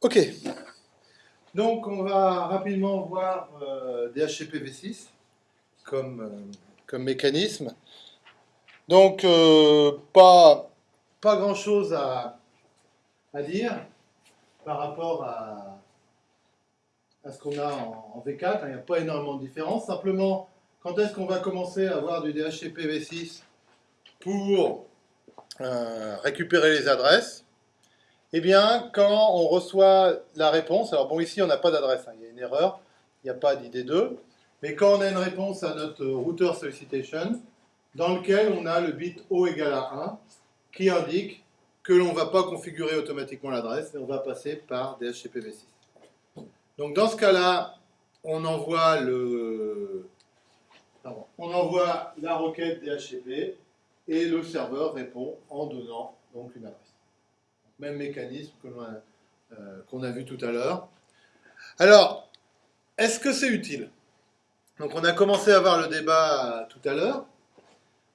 Ok. Donc, on va rapidement voir euh, DHCP-V6 comme, euh, comme mécanisme. Donc, euh, pas, grand-chose à, dire par rapport à, à ce qu'on a en, V4. Il n'y a pas énormément de différence. Simplement, quand est-ce qu'on va commencer à avoir du DHCP-V6 pour récupérer les adresses? Eh bien, quand on reçoit la réponse, alors bon, ici, on n'a pas d'adresse, hein, il y a une erreur, il n'y a pas d'ID2, mais quand on a une réponse à notre router solicitation, dans lequel on a le bit O égale à 1, qui indique que l'on ne va pas configurer automatiquement l'adresse, mais on va passer par DHCP-V6. Donc dans ce cas-là, on envoie on envoie la requête DHCP et le serveur répond en donnant donc une adresse. Même mécanisme euh, qu'on a, vu tout à l'heure. Alors, est-ce que c'est utile? Donc on a commencé à avoir le débat tout à l'heure.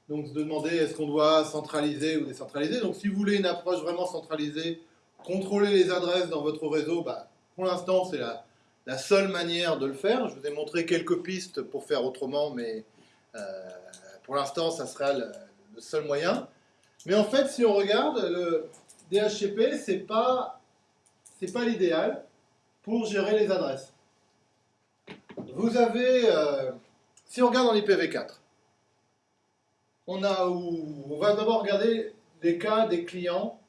Donc se demander est-ce qu'on doit centraliser ou décentraliser? Donc si vous voulez une approche vraiment centralisée, contrôler les adresses dans votre réseau, bah, pour l'instant c'est la, la, seule manière de le faire. Je vous ai montré quelques pistes pour faire autrement, mais euh, pour l'instant ça sera le, le seul moyen. Mais en fait, si on regarde, le DHCP, c'est pas, c'est pas l'idéal pour gérer les adresses. Vous avez, euh, si on regarde dans l'IPv4, on, a, on va d'abord regarder les cas des clients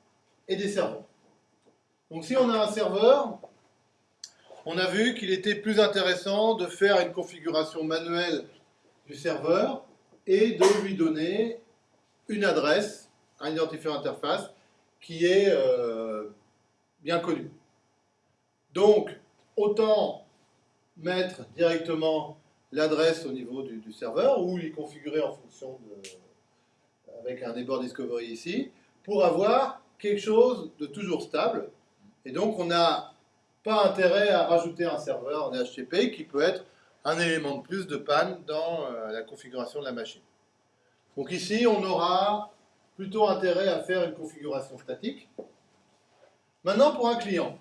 et des serveurs. Donc si on a un serveur, on a vu qu'il était plus intéressant de faire une configuration manuelle du serveur et de lui donner une adresse, un identifiant interface, qui est euh, bien connu. Donc, autant mettre directement l'adresse au niveau du, serveur ou y configurer en fonction de, avec un neighbor discovery ici, pour avoir quelque chose de toujours stable. Et donc, on n'a pas intérêt à rajouter un serveur en DHCP qui peut être un élément de plus de panne dans euh, la configuration de la machine. Donc ici, on aura plutôt intérêt à faire une configuration statique. Maintenant, pour un client.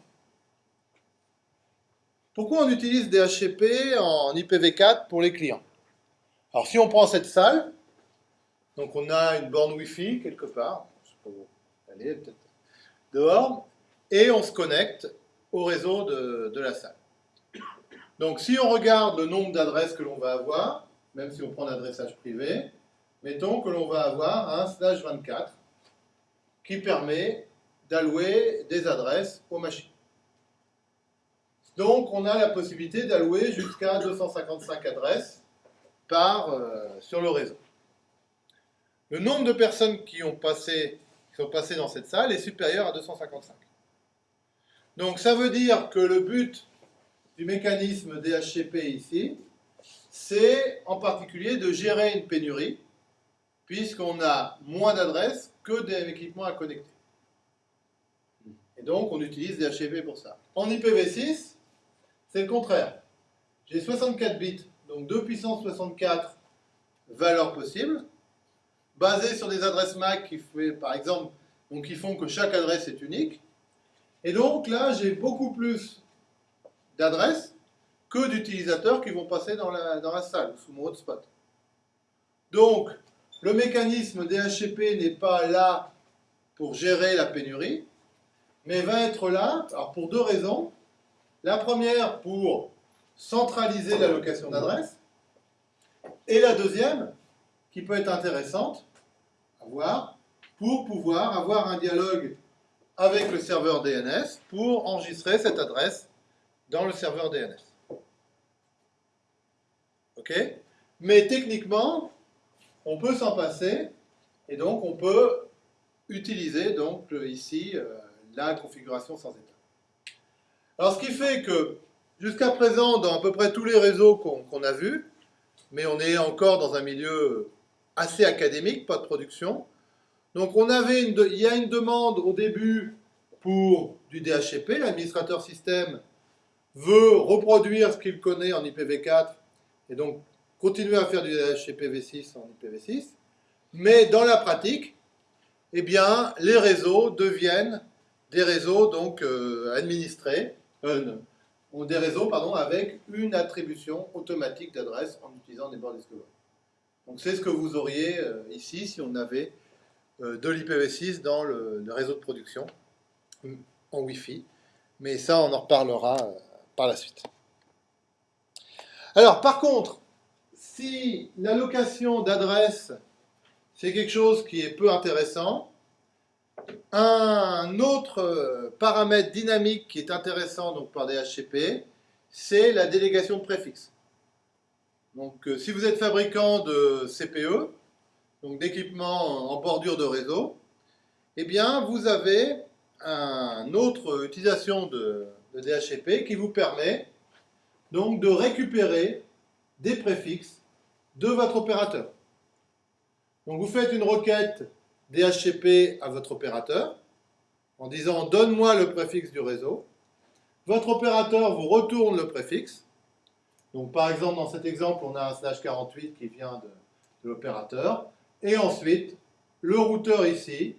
Pourquoi on utilise DHCP en IPv4 pour les clients? Alors si on prend cette salle, donc on a une borne Wi-Fi quelque part, je sais pas où aller, peut-être dehors, et on se connecte au réseau de, de la salle. Donc si on regarde le nombre d'adresses que l'on va avoir, même si on prend l'adressage privé, mettons que l'on va avoir un slash 24 qui permet d'allouer des adresses aux machines. Donc on a la possibilité d'allouer jusqu'à 255 adresses euh, sur le réseau. Le nombre de personnes qui, ont passé, qui sont passées dans cette salle est supérieur à 255. Donc ça veut dire que le but du mécanisme DHCP ici, c'est en particulier de gérer une pénurie puisqu'on a moins d'adresses que d'équipements à connecter. Et donc, on utilise des HCP pour ça. En IPv6, c'est le contraire. J'ai 64 bits, donc 2 puissance 64 valeurs possibles, basées sur des adresses MAC qui font que chaque adresse est unique. Et donc là, j'ai beaucoup plus d'adresses que d'utilisateurs qui vont passer dans la, dans la salle, sous mon hotspot. Donc, le mécanisme DHCP n'est pas là pour gérer la pénurie, mais va être là pour deux raisons. La première, pour centraliser l'allocation d'adresses, et la deuxième, qui peut être intéressante à pour pouvoir avoir un dialogue avec le serveur DNS pour enregistrer cette adresse dans le serveur DNS. Mais techniquement, on peut s'en passer, et donc on peut utiliser donc ici euh, la configuration sans état. Alors ce qui fait que jusqu'à présent, dans à peu près tous les réseaux qu'on a vus, mais on est encore dans un milieu assez académique, pas de production, donc on avait il y a une demande au début pour du DHCP, l'administrateur système veut reproduire ce qu'il connaît en IPv4, et donc continuer à faire du DHCP-V6 en IPv6, mais dans la pratique, eh bien, les réseaux deviennent des réseaux donc euh, administrés, euh, des réseaux pardon, avec une attribution automatique d'adresse en utilisant des bords Discover. Donc c'est ce que vous auriez ici si on avait de l'IPv6 dans le, réseau de production en Wi-Fi. Mais ça, on en reparlera par la suite. Alors, par contre, si l'allocation d'adresse, c'est quelque chose qui est peu intéressant, un autre euh, paramètre dynamique qui est intéressant donc, par DHCP, c'est la délégation de préfixe. Donc, euh, si vous êtes fabricant de CPE, donc d'équipements en bordure de réseau, eh bien, vous avez une autre utilisation de, de DHCP qui vous permet donc de récupérer des préfixes de votre opérateur. Donc vous faites une requête DHCP à votre opérateur en disant donne-moi le préfixe du réseau. Votre opérateur vous retourne le préfixe. Donc par exemple dans cet exemple on a un slash 48 qui vient de, l'opérateur. Et ensuite le routeur ici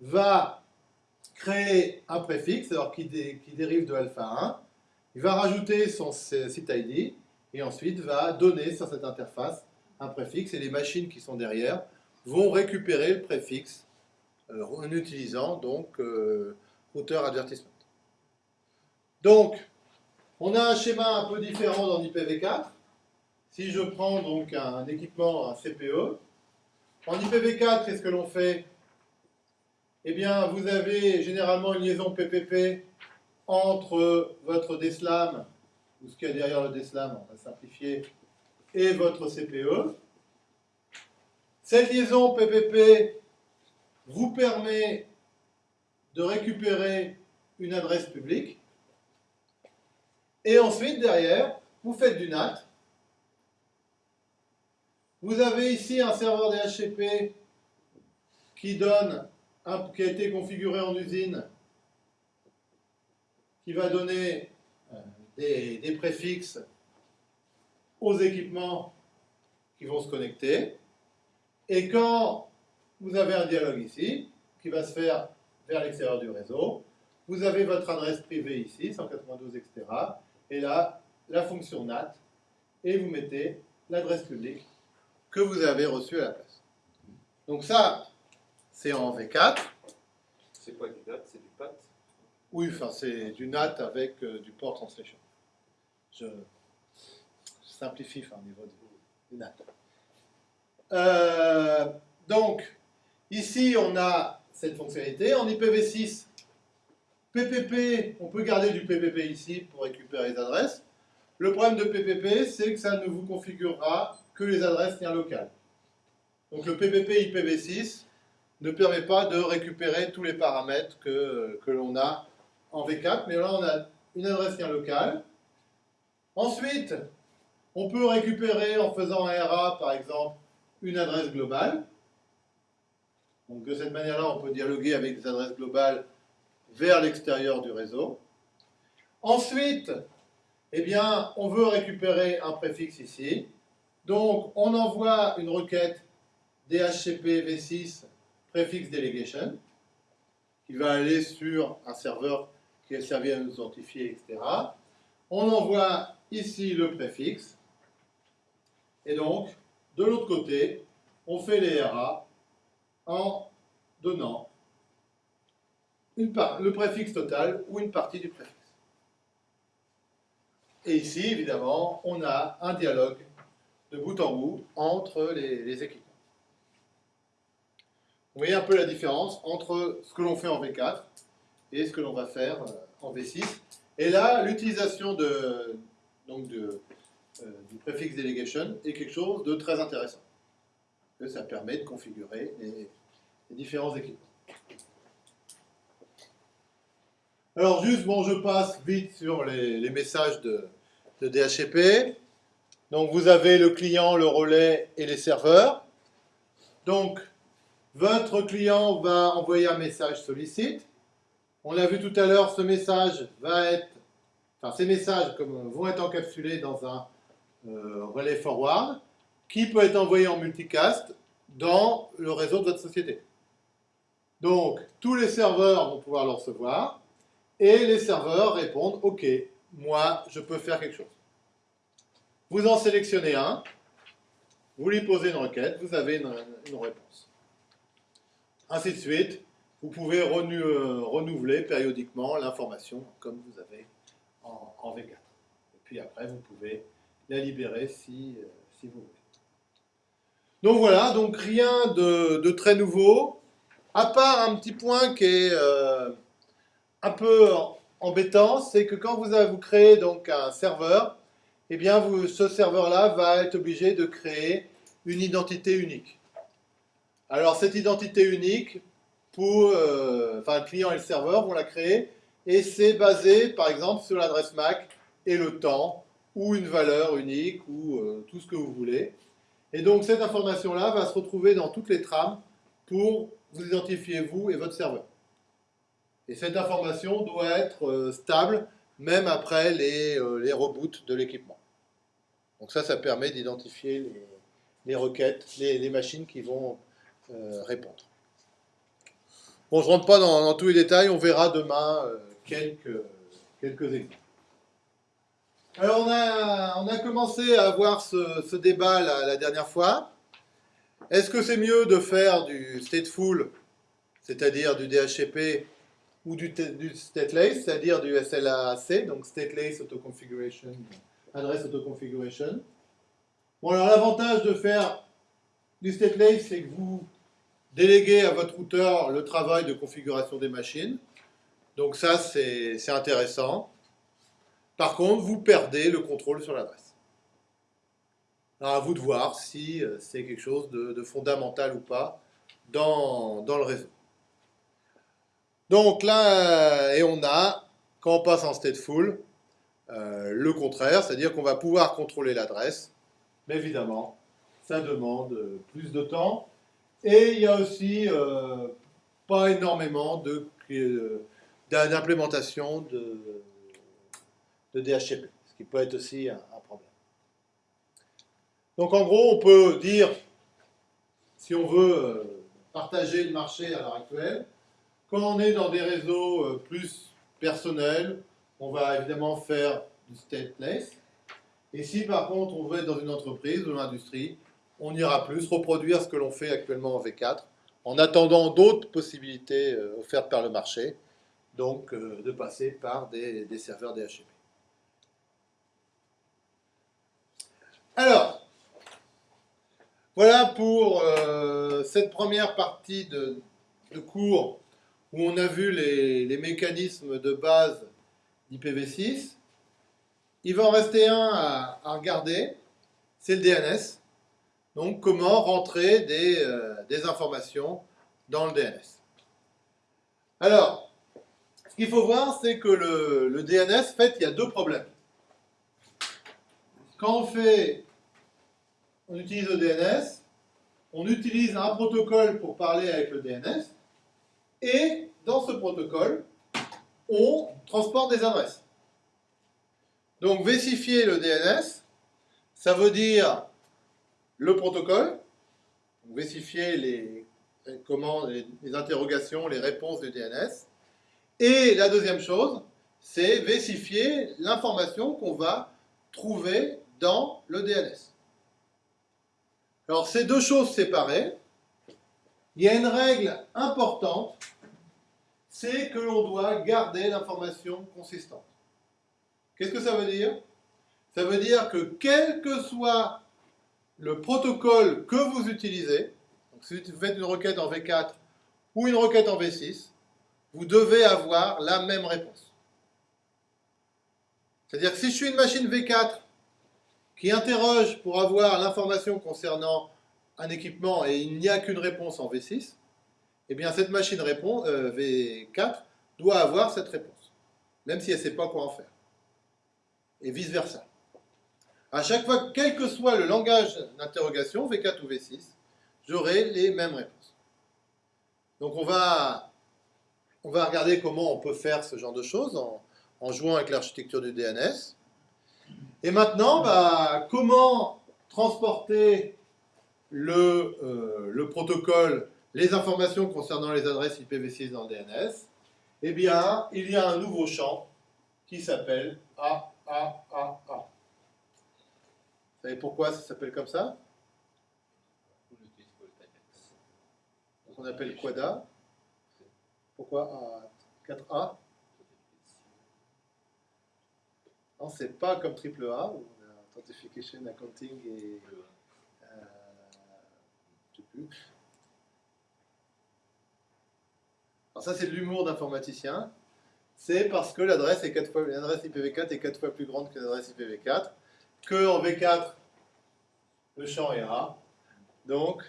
va créer un préfixe alors qui, qui dérive de alpha 1. Il va rajouter son site ID et ensuite va donner sur cette interface un préfixe et les machines qui sont derrière vont récupérer le préfixe euh, en utilisant donc euh, routeur advertisement. Donc, on a un schéma un peu différent dans IPv4. Si je prends donc un équipement, un CPE, en IPv4, qu'est-ce que l'on fait? Eh bien, vous avez généralement une liaison PPP entre votre DSLAM, ou ce qu'il y a derrière le DSLAM, on va simplifier, et votre CPE. Cette liaison PPP vous permet de récupérer une adresse publique. Et ensuite, derrière, vous faites du NAT. Vous avez ici un serveur DHCP qui, donne qui a été configuré en usine, qui va donner euh, des préfixes aux équipements qui vont se connecter. Et quand vous avez un dialogue ici, qui va se faire vers l'extérieur du réseau, vous avez votre adresse privée ici, 192, etc. Et là, la fonction NAT, et vous mettez l'adresse publique que vous avez reçue à la place. Donc ça, c'est en V4. C'est quoi du NAT C'est du PAT Oui, enfin c'est du NAT avec euh, du port translation. Je, simplifie au niveau du NAT. Euh, donc, ici, on a cette fonctionnalité. En IPv6, PPP, on peut garder du PPP ici pour récupérer les adresses. Le problème de PPP, c'est que ça ne vous configurera que les adresses bien locales. Donc le PPP IPv6 ne permet pas de récupérer tous les paramètres que, que l'on a en V4, mais là on a une adresse bien locale. Ensuite, on peut récupérer en faisant un RA, par exemple, une adresse globale. Donc de cette manière-là, on peut dialoguer avec des adresses globales vers l'extérieur du réseau. Ensuite, eh bien, on veut récupérer un préfixe ici. Donc, on envoie une requête DHCP v6 préfixe delegation qui va aller sur un serveur qui est servi à nous authentifier, etc. On envoie ici le préfixe. Et donc, de l'autre côté, on fait les RA en donnant le préfixe total ou une partie du préfixe. Et ici, évidemment, on a un dialogue de bout en bout entre les, équipements. Vous voyez un peu la différence entre ce que l'on fait en V4 et ce que l'on va faire euh, en V6. Et là, l'utilisation de, donc de, du préfixe delegation est quelque chose de très intéressant. Que ça permet de configurer les, différents équipements. Alors juste, bon, je passe vite sur les, messages de, de, DHCP. Donc vous avez le client, le relais et les serveurs. Donc votre client va envoyer un message sollicite. On l'a vu tout à l'heure, ce message va être, enfin ces messages vont être encapsulés dans un euh, relais forward qui peut être envoyé en multicast dans le réseau de votre société. Donc, tous les serveurs vont pouvoir le recevoir. et les serveurs répondent OK, moi, je peux faire quelque chose. Vous en sélectionnez un, vous lui posez une requête, vous avez une, réponse. Ainsi de suite, vous pouvez euh, renouveler périodiquement l'information comme vous avez en, V4. Et puis après, vous pouvez la libérer si, euh, si vous voulez. Donc voilà, donc rien de, très nouveau, à part un petit point qui est euh, un peu embêtant, c'est que quand vous, avez, vous créez donc un serveur, eh bien vous, ce serveur-là va être obligé de créer une identité unique. Alors cette identité unique, pour, euh, le client et le serveur vont la créer, et c'est basé par exemple sur l'adresse MAC et le temps, ou une valeur unique, ou euh, tout ce que vous voulez. Et donc cette information-là va se retrouver dans toutes les trames pour vous identifier vous et votre serveur. Et cette information doit être euh, stable même après les, euh, les reboots de l'équipement. Donc ça, ça permet d'identifier les, requêtes, les, machines qui vont répondre. Bon, je ne rentre pas dans, tous les détails, on verra demain quelques, quelques exemples. Alors on a, on a commencé à avoir ce, débat la, dernière fois. Est-ce que c'est mieux de faire du stateful, c'est-à-dire du DHCP, ou du, du stateless, c'est-à-dire du SLAC, donc stateless auto-configuration, adresse auto-configuration? Bon alors l'avantage de faire du stateless, c'est que vous déléguez à votre routeur le travail de configuration des machines. Donc ça, c'est intéressant. Par contre, vous perdez le contrôle sur l'adresse. À vous de voir si euh, c'est quelque chose de, fondamental ou pas dans, le réseau. Donc là, euh, et on a, quand on passe en stateful, euh, le contraire, c'est-à-dire qu'on va pouvoir contrôler l'adresse, mais évidemment, ça demande plus de temps. Et il y a aussi pas énormément d'implémentation de DHCP, ce qui peut être aussi un, problème. Donc en gros, on peut dire, si on veut euh, partager le marché à l'heure actuelle, quand on est dans des réseaux euh, plus personnels, on va évidemment faire du stateless. Et si par contre on veut être dans une entreprise ou une industrie, on ira plus reproduire ce que l'on fait actuellement en V4, en attendant d'autres possibilités euh, offertes par le marché, donc de passer par des serveurs DHCP. Alors, voilà pour euh, cette première partie de, cours où on a vu les, mécanismes de base d'IPv6. Il va en rester un à, regarder, c'est le DNS. Donc, comment rentrer des, euh, informations dans le DNS. Alors, ce qu'il faut voir, c'est que le, le DNS, en fait, il y a deux problèmes. Quand on fait, on utilise le DNS, on utilise un protocole pour parler avec le DNS, et dans ce protocole, on transporte des adresses. Donc, vérifier le DNS, ça veut dire le protocole, vérifier les, comment, les, interrogations, les réponses du DNS, et la deuxième chose, c'est vérifier l'information qu'on va trouver dans le DNS. Alors, ces deux choses séparées, il y a une règle importante, c'est que l'on doit garder l'information consistante. Qu'est-ce que ça veut dire? Ça veut dire que quel que soit le protocole que vous utilisez, si vous faites une requête en V4 ou une requête en V6, vous devez avoir la même réponse. C'est-à-dire que si je suis une machine V4 qui interroge pour avoir l'information concernant un équipement et il n'y a qu'une réponse en V6, eh bien cette machine répond, euh, V4 doit avoir cette réponse, même si elle ne sait pas quoi en faire. Et vice-versa. À chaque fois, quel que soit le langage d'interrogation, V4 ou V6, j'aurai les mêmes réponses. Donc on va, on va regarder comment on peut faire ce genre de choses en, en jouant avec l'architecture du DNS. Et maintenant, bah, comment transporter euh, le, protocole, les informations concernant les adresses IPv6 dans le DNS eh bien, il y a un nouveau champ qui s'appelle A, A, A, A. Vous savez pourquoi ça s'appelle comme ça? On appelle quad Pourquoi 4A Non, c'est pas comme triple A, où on a Authentification, Accounting et... Euh, je sais plus. Alors ça, c'est de l'humour d'informaticien. C'est parce que l'adresse IPv4 est 4 fois plus grande que l'adresse IPv4, que en V4, le champ est A. Donc,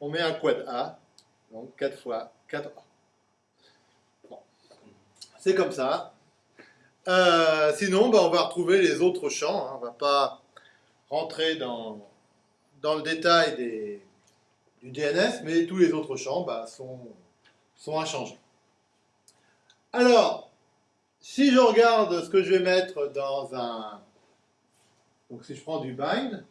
on met un quad A, donc 4 fois 4A. Bon. C'est comme ça. Euh, sinon, bah, on va retrouver les autres champs. Hein. On ne va pas rentrer dans, le détail du DNS, mais tous les autres champs sont, sont inchangés. Alors, si je regarde ce que je vais mettre dans un... Donc si je prends du bind,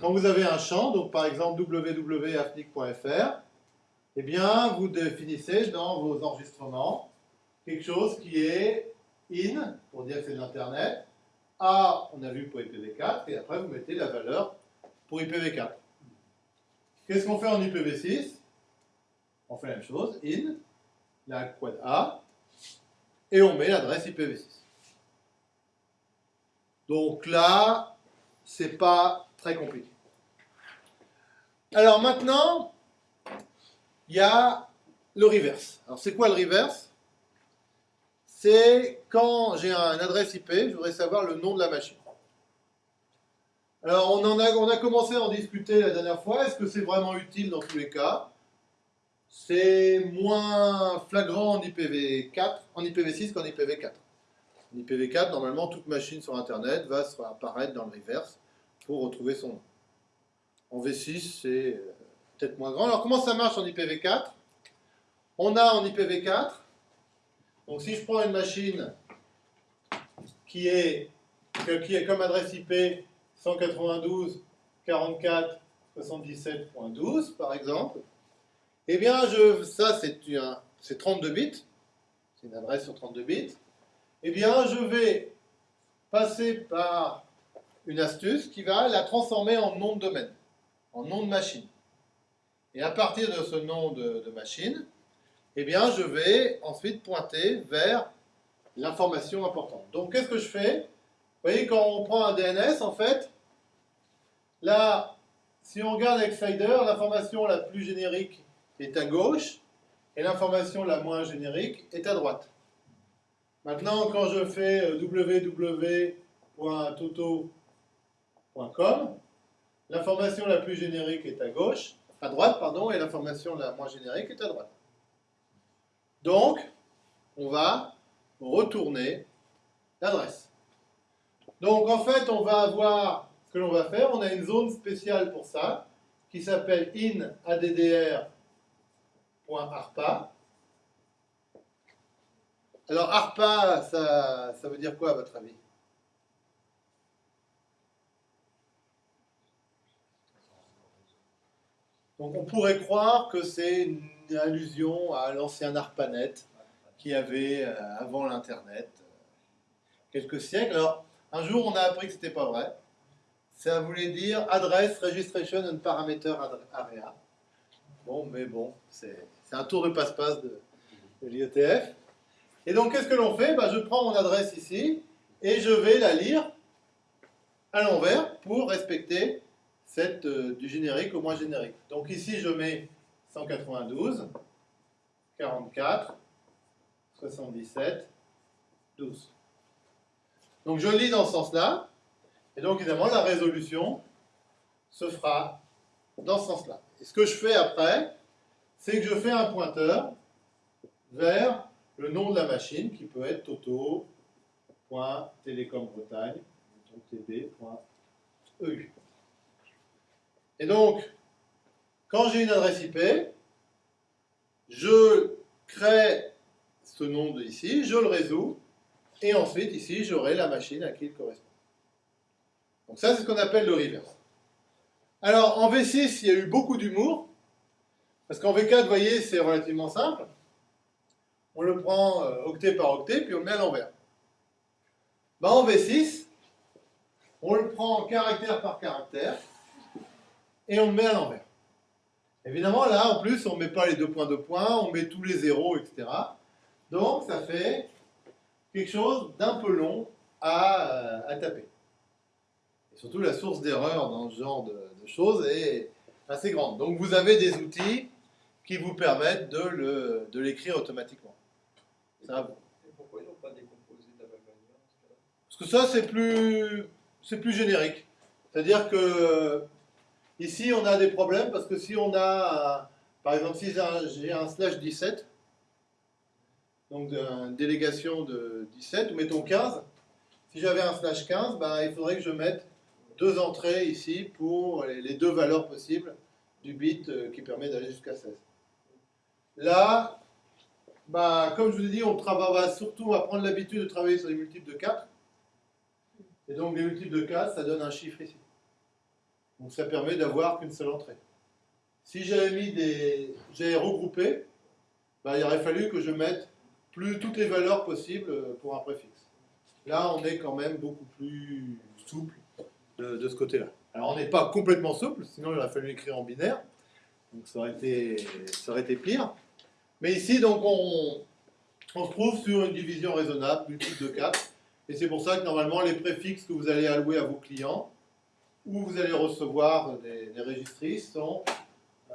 quand vous avez un champ, donc par exemple www.afnic.fr, eh bien vous définissez dans vos enregistrements quelque chose qui est in, pour dire que c'est de l'Internet, A, on a vu pour IPv4, et après vous mettez la valeur pour IPv4. Qu'est-ce qu'on fait en IPv6 On fait la même chose, in, la quad A, et on met l'adresse IPv6. Donc là, c'est pas très compliqué. Alors maintenant, il y a le reverse. Alors c'est quoi le reverse? C'est quand j'ai un adresse IP, je voudrais savoir le nom de la machine. Alors on, a commencé à en discuter la dernière fois. Est-ce que c'est vraiment utile dans tous les cas? C'est moins flagrant en IPv4, en IPv6 qu'en IPv4. En IPv4, normalement, toute machine sur Internet va apparaître dans le reverse pour retrouver son nom. En V6, c'est euh, peut-être moins grand. Alors, comment ça marche en IPv4 On a en IPv4, donc si je prends une machine qui est, comme adresse IP 192.44.77.12, par exemple, eh bien, je, ça, c'est 32 bits. C'est une adresse sur 32 bits. Eh bien, je vais passer par une astuce qui va la transformer en nom de domaine, en nom de machine. Et à partir de ce nom de, machine, eh bien, je vais ensuite pointer vers l'information importante. Donc, qu'est-ce que je fais? Vous voyez, quand on prend un DNS, en fait, là, si on regarde Exciter, l'information la plus générique est à gauche et l'information la moins générique est à droite. Maintenant, quand je fais euh, www.toto.com, l'information la plus générique est à gauche, à droite, pardon, et l'information la moins générique est à droite. Donc, on va retourner l'adresse. Donc, en fait, on va avoir ce que l'on va faire. On a une zone spéciale pour ça, qui s'appelle in addr .arpa. Alors ARPA, ça, ça veut dire quoi à votre avis? Donc on pourrait croire que c'est une allusion à l'ancien ARPANET qui avait euh, avant l'Internet euh, quelques siècles. Alors un jour on a appris que ce n'était pas vrai. Ça voulait dire Address Registration and Parameter Area. Bon, mais bon, c'est un tour de passe-passe de, l'IETF. Et donc, qu'est-ce que l'on fait? Bah, Je prends mon adresse ici et je vais la lire à l'envers pour respecter cette, euh, du générique au moins générique. Donc ici, je mets 192, 44, 77, 12. Donc je lis dans ce sens-là, et donc évidemment la résolution se fera dans ce sens-là. Et ce que je fais après, c'est que je fais un pointeur vers le nom de la machine qui peut être toto.telecombretagne.tb.eu. Et donc, quand j'ai une adresse IP, je crée ce nom ici, je le résous, et ensuite ici j'aurai la machine à qui il correspond. Donc ça c'est ce qu'on appelle le reverse. Alors en V6 il y a eu beaucoup d'humour, parce qu'en V4, vous voyez, c'est relativement simple. on le prend euh, octet par octet, puis on le met à l'envers. Bah, en V6, on le prend caractère par caractère, et on le met à l'envers. Évidemment, là, en plus, on ne met pas les deux points de points, on met tous les zéros, etc. Donc, ça fait quelque chose d'un peu long à, euh, taper. Et surtout, la source d'erreur dans ce genre de, choses est assez grande. Donc, vous avez des outils qui vous permettent de l'écrire automatiquement. Ça, pourquoi ils n'ont pas décomposé de la même manière Parce que ça, c'est plus, plus générique. C'est-à-dire que ici, on a des problèmes parce que si on a, par exemple, si j'ai un slash 17, donc une délégation de 17, ou mettons 15, si j'avais un slash 15, ben, il faudrait que je mette deux entrées ici pour les deux valeurs possibles du bit euh, qui permet d'aller jusqu'à 16. Là, bah, comme je vous ai dit, on va surtout prendre l'habitude de travailler sur des multiples de 4. Et donc, les multiples de 4, ça donne un chiffre ici. Donc, ça permet d'avoir qu'une seule entrée. Si j'avais mis des. Regroupé, bah, il aurait fallu que je mette plus toutes les valeurs possibles pour un préfixe. Là, on est quand même beaucoup plus souple de, ce côté-là. Alors, on n'est pas complètement souple, sinon il aurait fallu écrire en binaire. Donc, ça aurait été, ça aurait été pire. Mais ici, donc, on, se trouve sur une division raisonnable, multiple de 4. Et c'est pour ça que normalement, les préfixes que vous allez allouer à vos clients, ou vous allez recevoir des, des sont,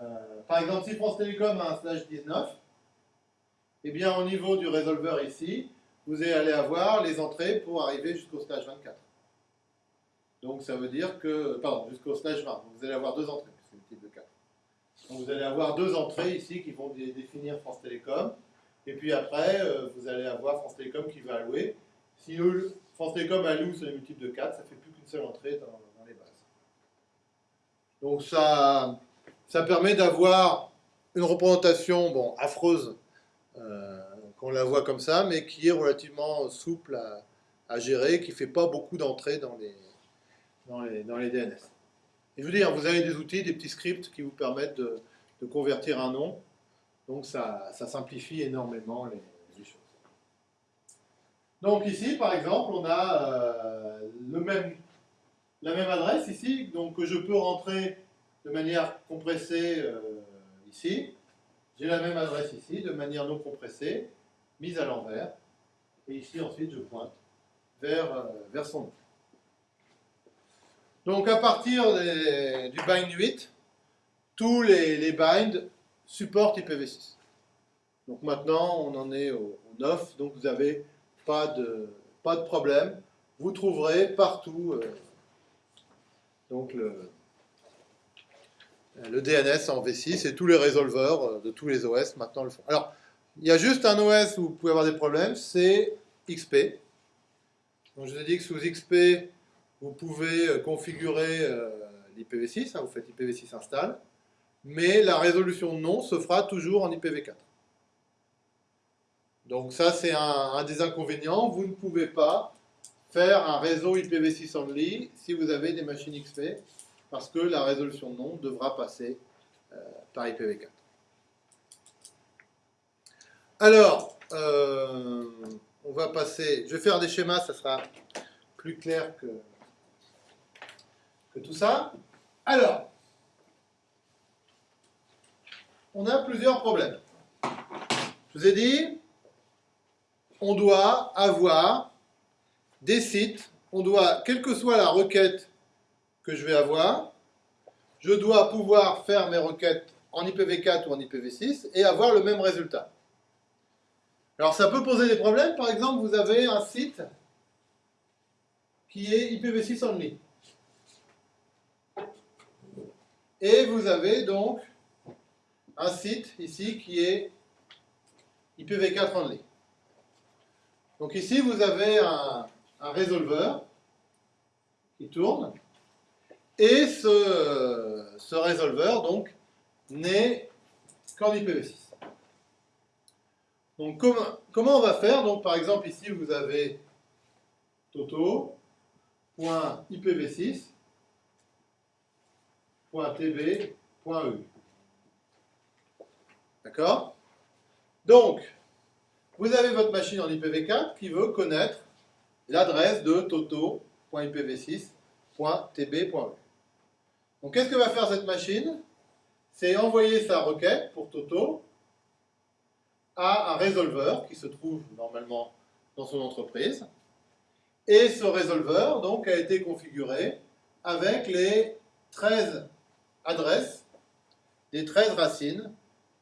euh, par exemple, si France Télécom a un slash 19, eh bien, au niveau du résolveur ici, vous allez avoir les entrées pour arriver jusqu'au slash 24. Donc, ça veut dire que, pardon, jusqu'au slash 20. vous allez avoir deux entrées, c'est type de 4. Donc vous allez avoir deux entrées ici qui vont définir France Télécom. Et puis après, euh, vous allez avoir France Télécom qui va allouer. Si France Télécom alloue sur les multiples de 4, ça ne fait plus qu'une seule entrée dans. Donc ça, ça permet d'avoir une représentation bon, affreuse, euh, qu'on la voit comme ça, mais qui est relativement souple à, gérer, qui ne fait pas beaucoup d'entrées dans les, DNS. Et je veux dire, vous avez des outils, des petits scripts qui vous permettent de, convertir un nom. Donc ça, simplifie énormément les, choses. Donc ici, par exemple, on a euh, le même, la même adresse ici, donc que je peux rentrer de manière compressée euh, ici. J'ai la même adresse ici, de manière non compressée, mise à l'envers. Et ici, ensuite, je pointe vers, euh, vers son nom. Donc à partir du bind 8, tous les, binds supportent IPv6. Donc maintenant, on en est au, 9, donc vous n'avez pas de, pas de problème. Vous trouverez partout euh, donc le, le DNS en V6 et tous les résolveurs euh, de tous les OS maintenant le font. Alors, il y a juste un OS où vous pouvez avoir des problèmes, c'est XP. Donc je vous ai dit que sous XP, vous pouvez euh, configurer euh, l'IPv6, hein, vous faites IPv6 install, mais la résolution de nom se fera toujours en IPv4. Donc ça, c'est un, des inconvénients. Vous ne pouvez pas faire un réseau IPv6 only si vous avez des machines XP, parce que la résolution de nom devra passer euh, par IPv4. Alors, on va passer, je vais faire des schémas, ça sera plus clair que, que tout ça. Alors, on a plusieurs problèmes. Je vous ai dit, on doit avoir des sites, on doit, quelle que soit la requête que je vais avoir, je dois pouvoir faire mes requêtes en IPv4 ou en IPv6 et avoir le même résultat. Alors ça peut poser des problèmes, par exemple vous avez un site qui est IPv6 only. Et vous avez donc un site ici qui est IPv4 only. Donc ici, vous avez un, un résolveur qui tourne. Et ce, ce résolveur, donc, n'est qu'en IPv6. Donc, comment, comment on va faire? Donc, par exemple, ici, vous avez toto.ipv6 .tb.eu. D'accord? Donc, vous avez votre machine en IPv4 qui veut connaître l'adresse de toto.ipv6.tb.e. Donc qu'est-ce que va faire cette machine? C'est envoyer sa requête pour Toto à un résolveur qui se trouve normalement dans son entreprise. Et ce résolveur donc, a été configuré avec les 13 adresses des 13 racines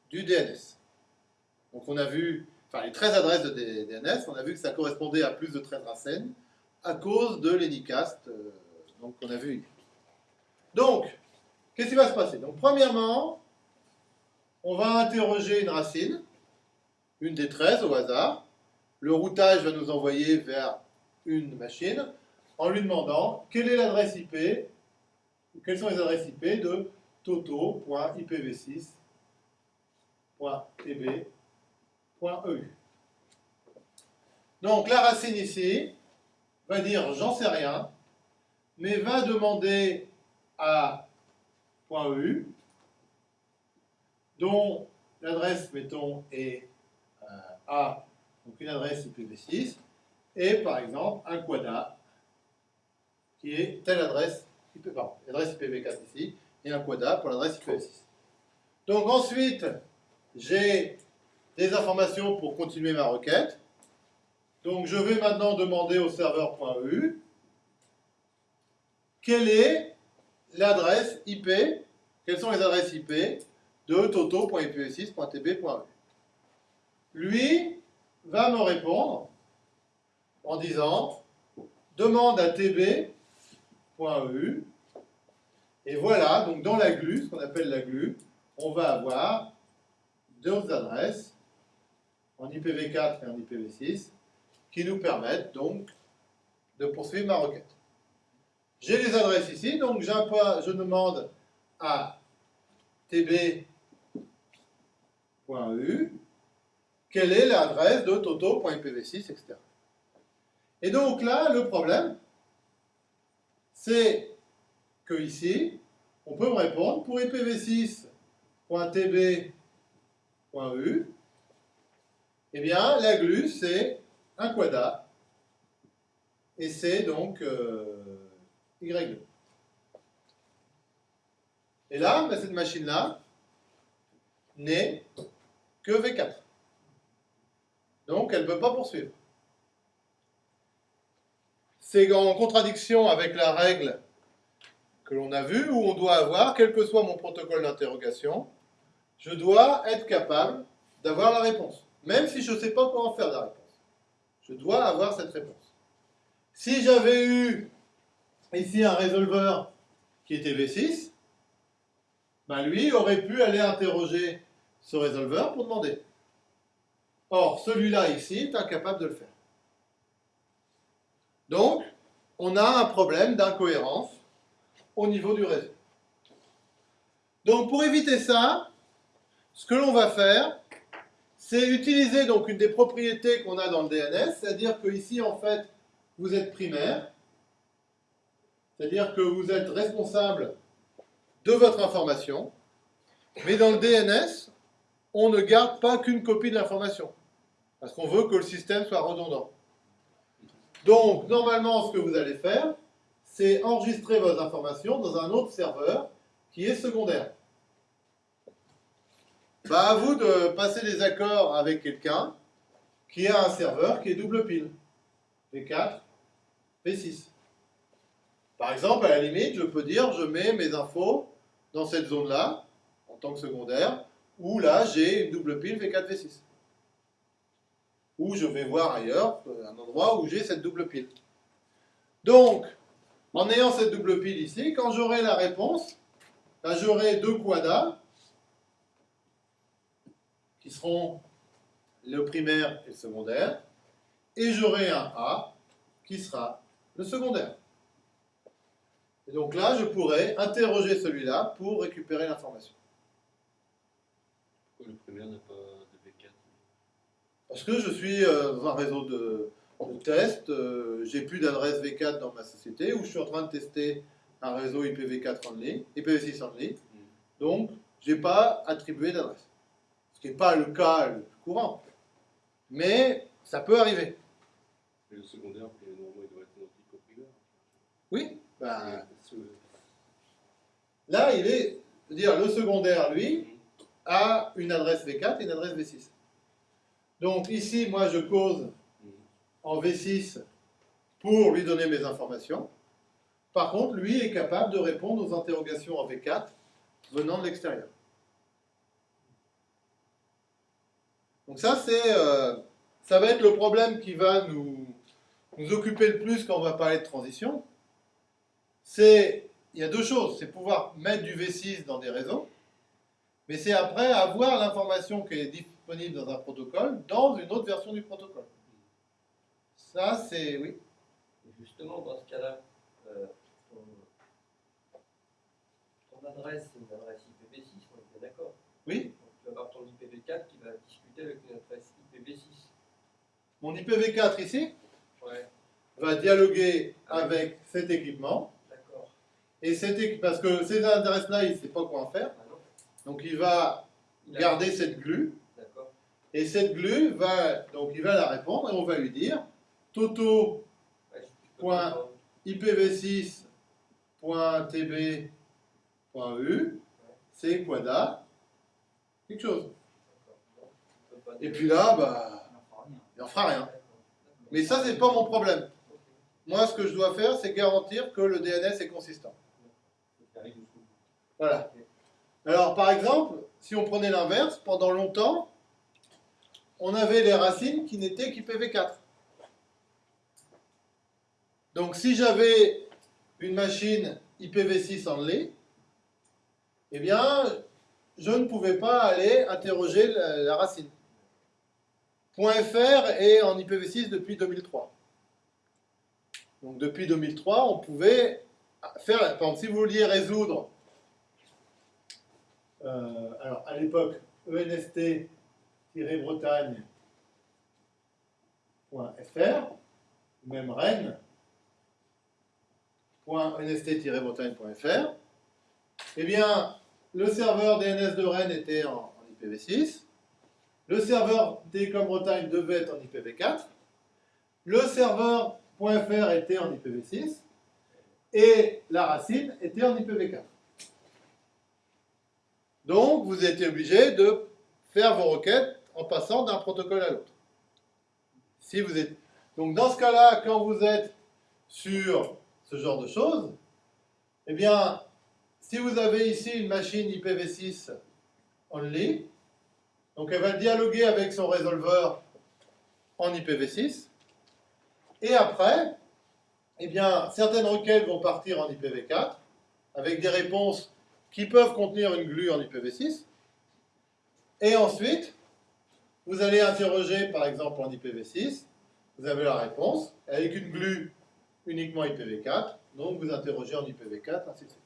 du DNS. Donc on a vu, les 13 adresses de DNS, on a vu que ça correspondait à plus de 13 racines à cause de l'Anycast euh, donc qu'on a vu Donc, qu'est-ce qui va se passer? Donc premièrement, on va interroger une racine, une des 13 au hasard. Le routage va nous envoyer vers une machine en lui demandant quelle est l'adresse IP, quelles sont les adresses IP de toto.ipv6.tb.eu. Donc la racine ici va dire j'en sais rien, mais va demander à .eu, dont l'adresse, mettons, est euh, A, donc une adresse IPv6, et par exemple un quada, qui est telle adresse, pardon, l'adresse IPv4 ici, et un quada pour l'adresse IPv6. Donc ensuite, j'ai des informations pour continuer ma requête. Donc je vais maintenant demander au serveur.eu quelle est l'adresse IP, quelles sont les adresses IP de toto.ipv6.tb.eu. Lui va me répondre en disant demande à tb.eu et voilà, donc dans la glue, ce qu'on appelle la glue, on va avoir deux adresses en IPv4 et en IPv6 qui nous permettent donc de poursuivre ma requête. J'ai les adresses ici, donc je demande à tb.eu quelle est l'adresse de toto.ipv6, etc. Et donc là, le problème, c'est que ici, on peut me répondre pour ipv6.tb.u, eh bien, la glue, c'est un quada, et c'est donc euh, Y2. Et là, ben, cette machine-là n'est que V4. Donc, elle ne peut pas poursuivre. C'est en contradiction avec la règle que l'on a vu, où on doit avoir, quel que soit mon protocole d'interrogation, je dois être capable d'avoir la réponse, même si je ne sais pas comment faire la réponse. Je dois avoir cette réponse. Si j'avais eu ici un résolveur qui était V6, ben lui aurait pu aller interroger ce résolveur pour demander. Or, celui-là ici est incapable de le faire. Donc, on a un problème d'incohérence au niveau du réseau. Donc pour éviter ça, ce que l'on va faire, c'est utiliser donc une des propriétés qu'on a dans le DNS, c'est-à-dire que ici en fait vous êtes primaire, c'est-à-dire que vous êtes responsable de votre information, mais dans le DNS, on ne garde pas qu'une copie de l'information, parce qu'on veut que le système soit redondant. Donc, normalement, ce que vous allez faire, c'est enregistrer vos informations dans un autre serveur qui est secondaire. Bah, à vous de passer des accords avec quelqu'un qui a un serveur qui est double pile. V4, V6. Par exemple, à la limite, je peux dire, je mets mes infos dans cette zone-là, en tant que secondaire, où là, j'ai une double pile V4, V6. Ou je vais voir ailleurs, un endroit où j'ai cette double pile. Donc, en ayant cette double pile ici, quand j'aurai la réponse, ben, j'aurai deux quadas qui seront le primaire et le secondaire, et j'aurai un A qui sera le secondaire. Et donc là, je pourrais interroger celui-là pour récupérer l'information. Pourquoi le primaire n'a pas de V4 Parce que je suis euh, dans un réseau de, de test, euh, j'ai plus d'adresse V4 dans ma société, ou je suis en train de tester un réseau IPv4 en ligne, IPv6 en ligne, mm. donc je n'ai pas attribué d'adresse. Ce qui n'est pas le cas le plus courant. mais ça peut arriver. Et le secondaire, normalement, il doit être identique au primaire. Oui, Ce- là, il est, dire, le secondaire, lui, a une adresse V4 et une adresse V6. Donc ici, moi, je cause en V6 pour lui donner mes informations. Par contre, lui est capable de répondre aux interrogations en V4 venant de l'extérieur. Donc ça, c'est, euh, ça va être le problème qui va nous, nous occuper le plus quand on va parler de transition. C'est, il y a deux choses, c'est pouvoir mettre du V6 dans des réseaux, mais c'est après avoir l'information qui est disponible dans un protocole dans une autre version du protocole. Ça, c'est, oui. Justement, dans ce cas-là, euh, ton, ton adresse, c'est une adresse IPv6, on bien d'accord. Oui. Donc, tu vas avoir ton IPv4 qui avec une adresse IPv6. Mon IPv4 ici Ouais, va dialoguer avec cet équipement. d'accord. Et cet parce que ces adresses-là, il ne sait pas quoi en faire. Ah Donc il va Il garder cette glue. D'accord. Et cette glue va, donc il va la répondre et on va lui dire toto Ouais, tu peux Point. pas- ipv6.tb.u c'est quada quelque chose. D'accord. Bon, tu peux pas Et puis là, bah, il n'en fera rien. Mais ça, c'est pas mon problème. Moi, ce que je dois faire, c'est garantir que le DNS est consistant. Voilà. Alors, par exemple, si on prenait l'inverse, pendant longtemps, on avait les racines qui n'étaient qu'IPv4. Donc, si j'avais une machine IPv6 only, eh bien, je ne pouvais pas aller interroger la racine. .fr est en IPv6 depuis 2003. Donc, depuis 2003, on pouvait faire, par si vous vouliez résoudre euh, alors, à l'époque, enst-bretagne.fr, même Rennes, .enst-bretagne.fr, eh bien, le serveur DNS de Rennes était en IPv6, le serveur Télécom Bretagne devait être en IPv4, le serveur .fr était en IPv6, et la racine était en IPv4. Donc, vous êtes obligé de faire vos requêtes en passant d'un protocole à l'autre. Donc, dans ce cas-là, quand vous êtes sur ce genre de choses, eh bien, si vous avez ici une machine IPv6 only, donc elle va dialoguer avec son résolveur en IPv6, et après, eh certaines requêtes vont partir en IPv4 avec des réponses qui peuvent contenir une glue en IPv6. Et ensuite, vous allez interroger par exemple en IPv6, vous avez la réponse, avec une glue uniquement IPv4, donc vous interrogez en IPv4, ainsi de suite.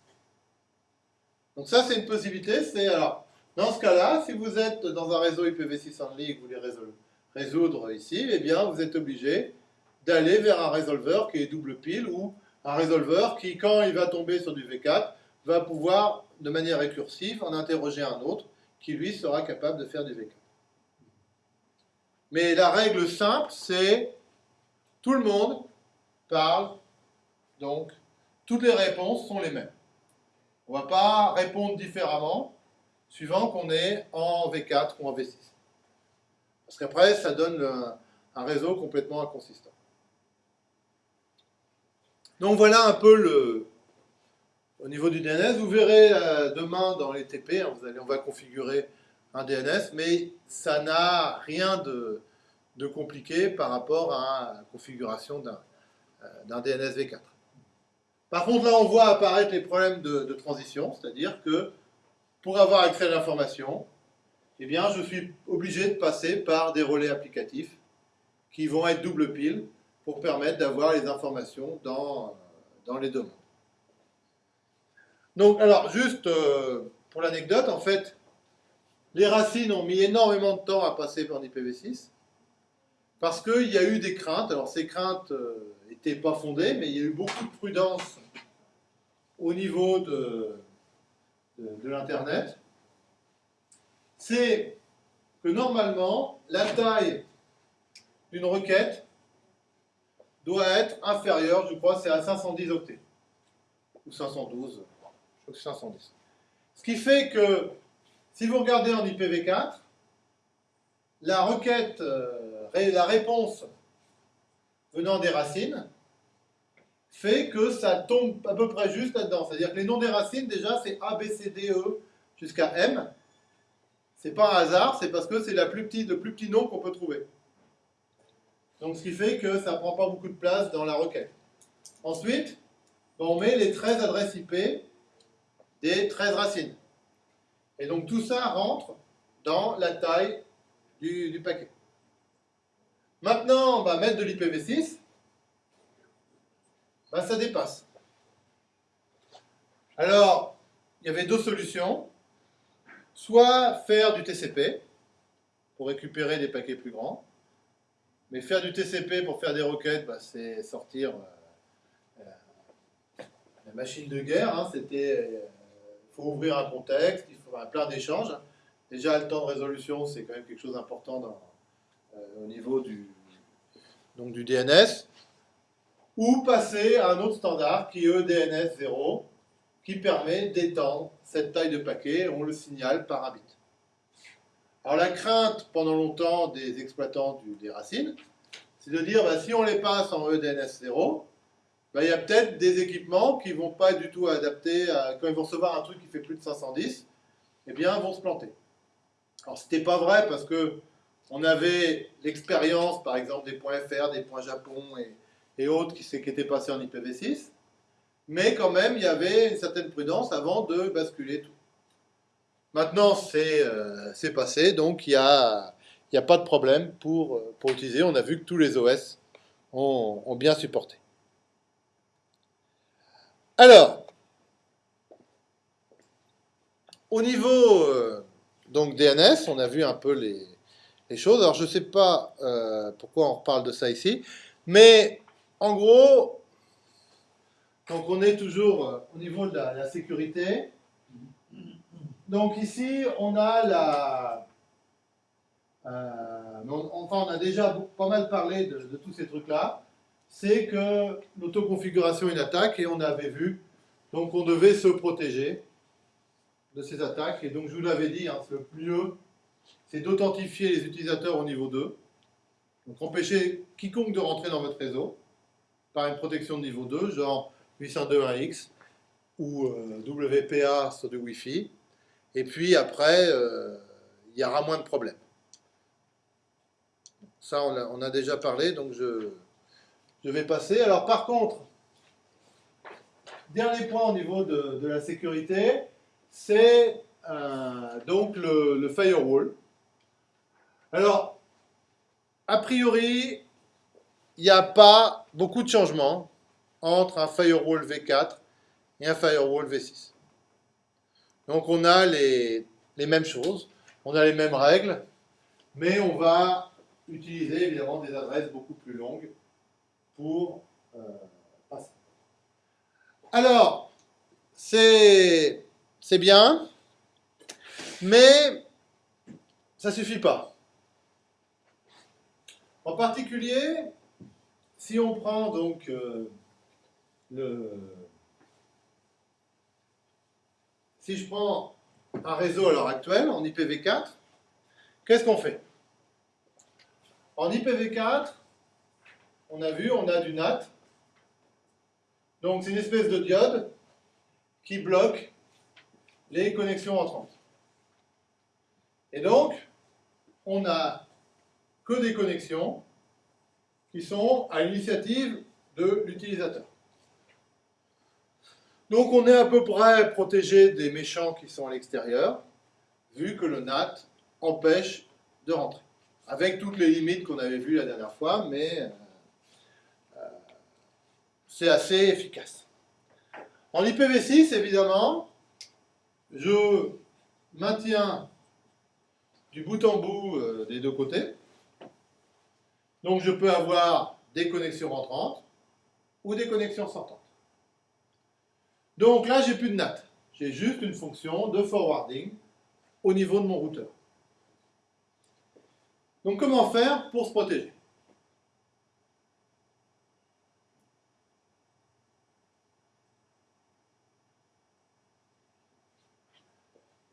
Donc ça c'est une possibilité, c'est alors, dans ce cas-là, si vous êtes dans un réseau IPv6 en ligne et que vous voulez résoudre ici, eh bien vous êtes obligé d'aller vers un résolveur qui est double pile ou un résolveur qui, quand il va tomber sur du V4, va pouvoir, de manière récursive, en interroger un autre qui, lui, sera capable de faire du V4. Mais la règle simple, c'est tout le monde parle, donc toutes les réponses sont les mêmes. On ne va pas répondre différemment suivant qu'on est en V4 ou en V6. Parce qu'après, ça donne un, réseau complètement inconsistant. Donc voilà un peu le, au niveau du DNS. Vous verrez euh, demain dans les TP, hein, on va configurer un DNS, mais ça n'a rien de, de compliqué par rapport à la configuration d'un euh, DNS V4. Par contre, là, on voit apparaître les problèmes de transition, c'est-à-dire que pour avoir accès à l'information, eh bien, je suis obligé de passer par des relais applicatifs qui vont être double pile pour permettre d'avoir les informations dans, dans les demandes. Donc, alors, juste euh, pour l'anecdote, en fait, les racines ont mis énormément de temps à passer par IPv6 parce qu'il y a eu des craintes. Alors, ces craintes n'étaient pas fondées, mais il y a eu beaucoup de prudence au niveau de, de, l'Internet. C'est que normalement, la taille d'une requête doit être inférieur, je crois, c'est à 510 octets. Ou 512, je crois que c'est 510. Ce qui fait que, si vous regardez en IPv4, la requête, euh, la réponse venant des racines, fait que ça tombe à peu près juste là-dedans. C'est-à-dire que les noms des racines, déjà, c'est A, B, C, D, E jusqu'à M. C'est pas un hasard, c'est parce que c'est le plus petit nom qu'on peut trouver. Donc ce qui fait que ça ne prend pas beaucoup de place dans la requête. Ensuite, on met les 13 adresses IP des 13 racines. Et donc tout ça rentre dans la taille du, paquet. Maintenant, on va mettre de l'IPv6. Ben, ça dépasse. Alors, il y avait deux solutions. Soit faire du TCP pour récupérer des paquets plus grands, mais faire du TCP pour faire des requêtes, bah, c'est sortir euh, euh, la machine de guerre. Hein, C'était, il euh, faut ouvrir un contexte, il faut avoir plein d'échanges. Déjà, le temps de résolution, c'est quand même quelque chose d'important au niveau du, donc du DNS. Ou passer à un autre standard qui est DNS 0, qui permet d'étendre cette taille de paquet. On le signale par un bit. Alors la crainte pendant longtemps des exploitants des racines, c'est de dire bah, si on les passe en EDNS 0, bah, il y a peut-être des équipements qui ne vont pas du tout adapter, quand ils vont recevoir un truc qui fait plus de 510, eh bien vont se planter. Alors c'était pas vrai parce que on avait l'expérience par exemple des points .fr, des points Japon et, autres qui, étaient passés en IPv6, mais quand même il y avait une certaine prudence avant de basculer tout. Maintenant, euh, c'est passé, donc il n'y a, a, pas de problème pour, pour, utiliser. On a vu que tous les OS ont, bien supporté. Alors, au niveau euh, donc DNS, on a vu un peu les, les choses. Alors, je ne sais pas euh, pourquoi on reparle de ça ici, mais en gros, on est toujours au niveau de la sécurité. Donc ici, on a la... Euh, déjà pas mal parlé de, tous ces trucs-là. C'est que l'autoconfiguration est une attaque et on avait vu, donc on devait se protéger de ces attaques. Et donc je vous l'avais dit, hein, le mieux, c'est d'authentifier les utilisateurs au niveau 2. Donc empêcher quiconque de rentrer dans votre réseau par une protection de niveau 2, genre 802.1x ou euh, WPA sur du Wi-Fi. Et puis après, euh, il y aura moins de problèmes. Ça, on a, déjà parlé, donc je, je, vais passer. Alors par contre, dernier point au niveau de, la sécurité, c'est euh, donc le, firewall. Alors, a priori, il n'y a pas beaucoup de changements entre un firewall V4 et un firewall V6. Donc on a les, mêmes choses, on a les mêmes règles, mais on va utiliser évidemment des adresses beaucoup plus longues pour euh, passer. Alors, c'est bien, mais ça ne suffit pas. En particulier, si on prend donc euh, le si je prends un réseau à l'heure actuelle, en IPv4, qu'est-ce qu'on fait? En IPv4, on a vu, on a du NAT. Donc c'est une espèce de diode qui bloque les connexions entrantes. Et donc, on n'a que des connexions qui sont à l'initiative de l'utilisateur. Donc on est à peu près protégé des méchants qui sont à l'extérieur, vu que le NAT empêche de rentrer. Avec toutes les limites qu'on avait vues la dernière fois, mais euh, euh, c'est assez efficace. En IPv6, évidemment, je maintiens du bout en bout euh, des deux côtés. Donc je peux avoir des connexions entrantes ou des connexions sortantes. Donc là, j'ai plus de NAT. J'ai juste une fonction de forwarding au niveau de mon routeur. Donc comment faire pour se protéger?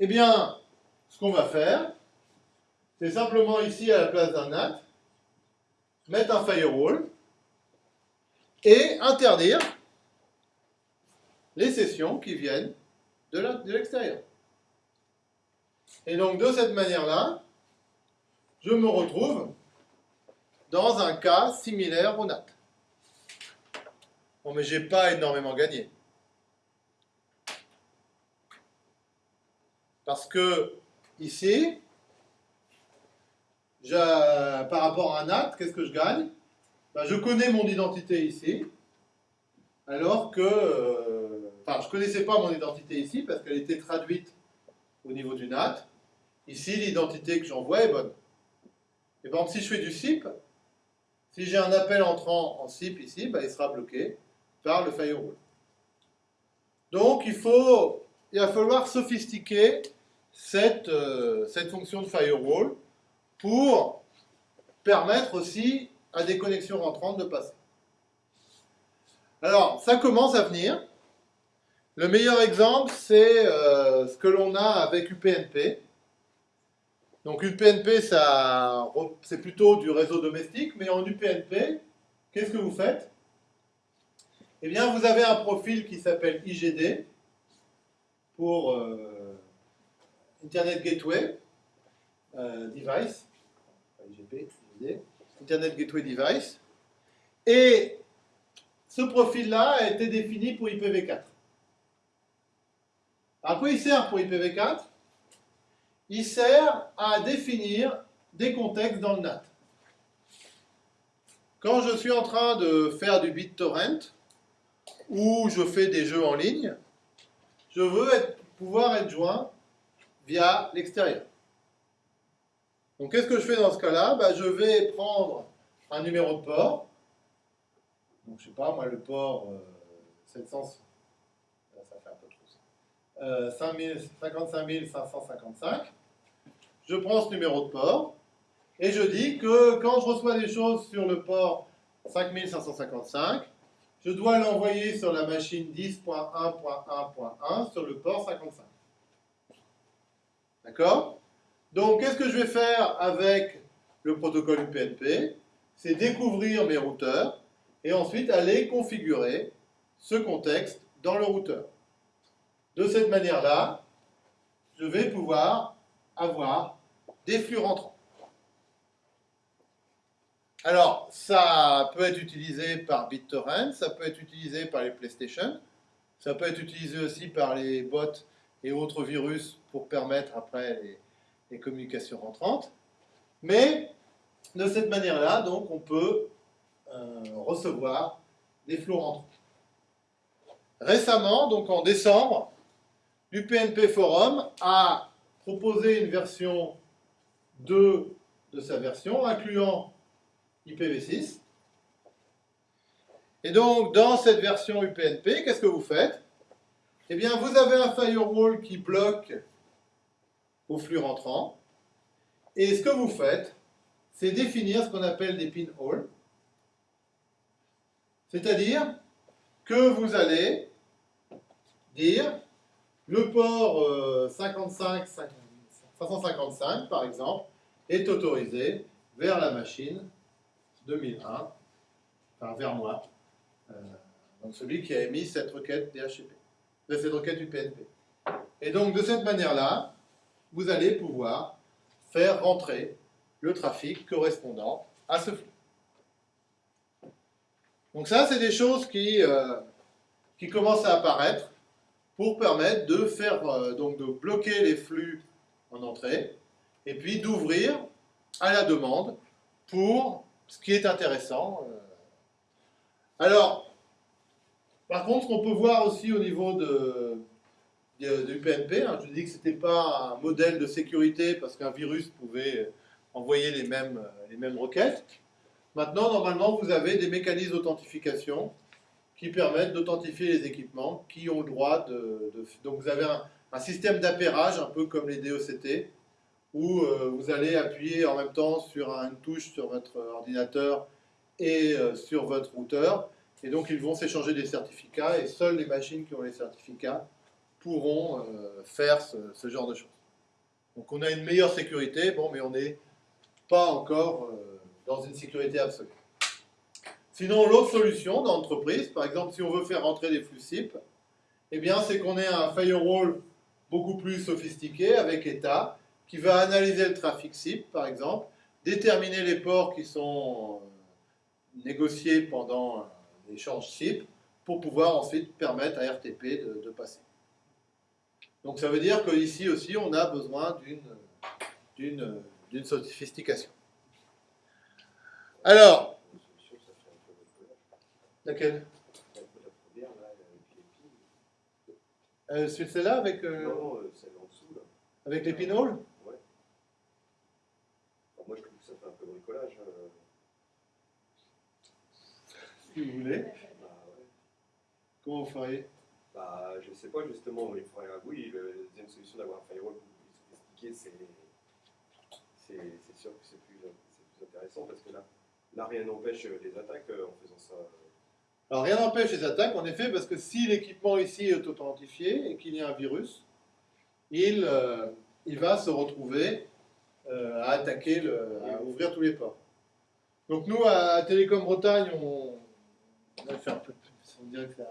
Eh bien, ce qu'on va faire, c'est simplement ici à la place d'un NAT, mettre un firewall et interdire les sessions qui viennent de l'extérieur. Et donc, de cette manière-là, je me retrouve dans un cas similaire au NAT. Bon, mais j'ai pas énormément gagné. Parce que ici, par rapport à un NAT, qu'est-ce que je gagne? Ben, Je connais mon identité ici, alors que... Euh, enfin, je ne connaissais pas mon identité ici, parce qu'elle était traduite au niveau du NAT. Ici, l'identité que j'envoie est bonne. Et par exemple, si je fais du SIP, si j'ai un appel entrant en SIP ici, ben, il sera bloqué par le firewall. Donc, il, faut, il va falloir sophistiquer cette, euh, cette fonction de firewall pour permettre aussi à des connexions rentrantes de passer. Alors, ça commence à venir. Le meilleur exemple, c'est euh, ce que l'on a avec UPnP. Donc UPnP, c'est plutôt du réseau domestique, mais en UPnP, qu'est-ce que vous faites? Eh bien, vous avez un profil qui s'appelle IGD pour euh, Internet Gateway euh, Device, Internet Gateway Device, et ce profil-là a été défini pour IPv4. À quoi il sert pour IPv4 il sert à définir des contextes dans le NAT. Quand je suis en train de faire du BitTorrent, ou je fais des jeux en ligne, je veux pouvoir être joint via l'extérieur. Donc qu'est-ce que je fais dans ce cas-là? Bah, Je vais prendre un numéro de port, donc je sais pas, moi le port 700, euh, ça fait un peu trop ça, euh, 55 555, je prends ce numéro de port et je dis que quand je reçois des choses sur le port 5555, je dois l'envoyer sur la machine 10.1.1.1 sur le port 55. D'accord? Donc, qu'est-ce que je vais faire avec le protocole UPnP C'est découvrir mes routeurs et ensuite aller configurer ce contexte dans le routeur. De cette manière-là, je vais pouvoir avoir des flux rentrants. Alors, ça peut être utilisé par BitTorrent, ça peut être utilisé par les PlayStation, ça peut être utilisé aussi par les bots et autres virus pour permettre après les, communications rentrantes. Mais de cette manière-là, donc, on peut euh, recevoir des flux rentrants. Récemment, donc en décembre, l'UPnP Forum a proposé une version de, de sa version, incluant IPv6. Et donc, dans cette version UPnP, qu'est-ce que vous faites? Eh bien, vous avez un firewall qui bloque vos flux rentrants. Et ce que vous faites, c'est définir ce qu'on appelle des pinholes. C'est-à-dire que vous allez dire le port 55, euh, 555, par exemple, est autorisé vers la machine 2001, enfin vers moi, euh, donc celui qui a émis cette requête DHCP, euh, cette requête UPnP. Et donc de cette manière-là, vous allez pouvoir faire rentrer le trafic correspondant à ce flux. Donc ça, c'est des choses qui, euh, qui commencent à apparaître pour permettre de faire donc de bloquer les flux en entrée, et puis d'ouvrir à la demande pour ce qui est intéressant. Euh. Alors, par contre, qu'on peut voir aussi au niveau de, du PNP, hein, je dis que ce n'était pas un modèle de sécurité parce qu'un virus pouvait envoyer les mêmes, les mêmes requêtes. Maintenant, normalement, vous avez des mécanismes d'authentification qui permettent d'authentifier les équipements qui ont le droit de... donc vous avez un, système d'appairage, un peu comme les DOCT, où euh, vous allez appuyer en même temps sur une touche sur votre ordinateur et euh, sur votre routeur, et donc ils vont s'échanger des certificats, et seules les machines qui ont les certificats pourront euh, faire ce, genre de choses. Donc on a une meilleure sécurité, bon, mais on n'est pas encore euh, dans une sécurité absolue. Sinon, l'autre solution d'entreprise, par exemple, si on veut faire rentrer des flux SIP, eh c'est qu'on ait un firewall beaucoup plus sophistiqué avec État qui va analyser le trafic SIP, par exemple, déterminer les ports qui sont euh, négociés pendant l'échange SIP pour pouvoir ensuite permettre à RTP de passer. Donc ça veut dire qu'ici aussi, on a besoin d'une sophistication. Alors, laquelle? Euh, celle-là avec, euh, Non, euh, celle en dessous, là. avec les pinholes Ouais. Moi, je trouve que ça fait un peu bricolage. euh. Si vous voulez. Bah, ouais. Comment vous feriez? Bah, je sais pas, justement, il faudrait. Oui, la deuxième solution d'avoir un firewall plus sophistiqué, c'est. Sûr que c'est plus, plus intéressant parce que là, rien n'empêche les attaques euh, en faisant ça. Alors rien n'empêche les attaques, en effet, parce que si l'équipement ici est authentifié et qu'il y a un virus, il, euh, va se retrouver euh, à attaquer, à ouvrir tous les ports. Donc nous, à Télécom Bretagne, on, a fait un peu, on dirait que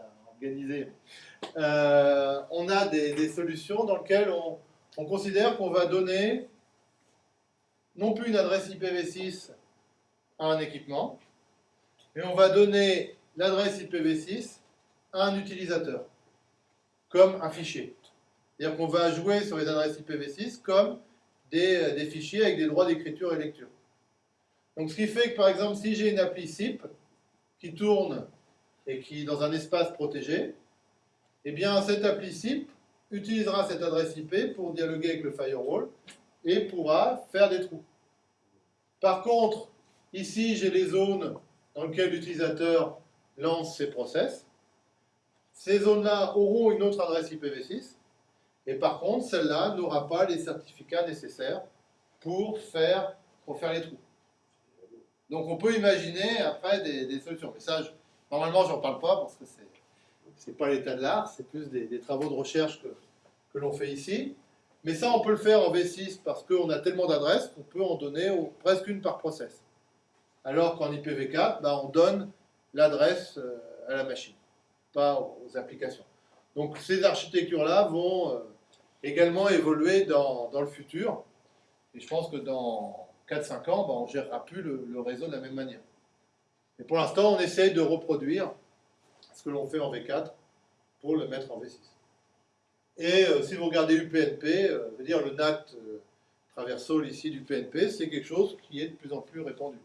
Euh, on a des, solutions dans lesquelles on, on considère qu'on va donner non plus une adresse IPv6 à un équipement, mais on va donner l'adresse IPv6 à un utilisateur, comme un fichier. C'est-à-dire qu'on va jouer sur les adresses IPv6 comme des, des fichiers avec des droits d'écriture et lecture. Donc ce qui fait que par exemple si j'ai une appli SIP qui tourne et qui est dans un espace protégé, eh bien cette appli SIP utilisera cette adresse IP pour dialoguer avec le firewall et pourra faire des trous. Par contre, ici j'ai les zones dans lesquelles l'utilisateur lance ses process. Ces zones-là auront une autre adresse IPv6 et par contre celle-là n'aura pas les certificats nécessaires pour faire, pour faire les trous. Donc on peut imaginer après des, solutions. Mais ça, je- normalement, j'en parle pas parce que c'est pas l'état de l'art, c'est plus des, travaux de recherche que, l'on fait ici. Mais ça, on peut le faire en V6 parce qu'on a tellement d'adresses qu'on peut en donner presque une par process. Alors qu'en IPv4, bah, on donne l'adresse euh, à la machine, pas aux applications. Donc ces architectures-là vont euh, également évoluer dans, le futur. Et je pense que dans 4-5 ans, bah, on ne gérera plus le réseau de la même manière. Mais pour l'instant, on essaye de reproduire ce que l'on fait en V4 pour le mettre en V6. Et euh, si vous regardez UPnP, euh, je veux dire le NAT euh, traversal ici du PNP, c'est quelque chose qui est de plus en plus répandu.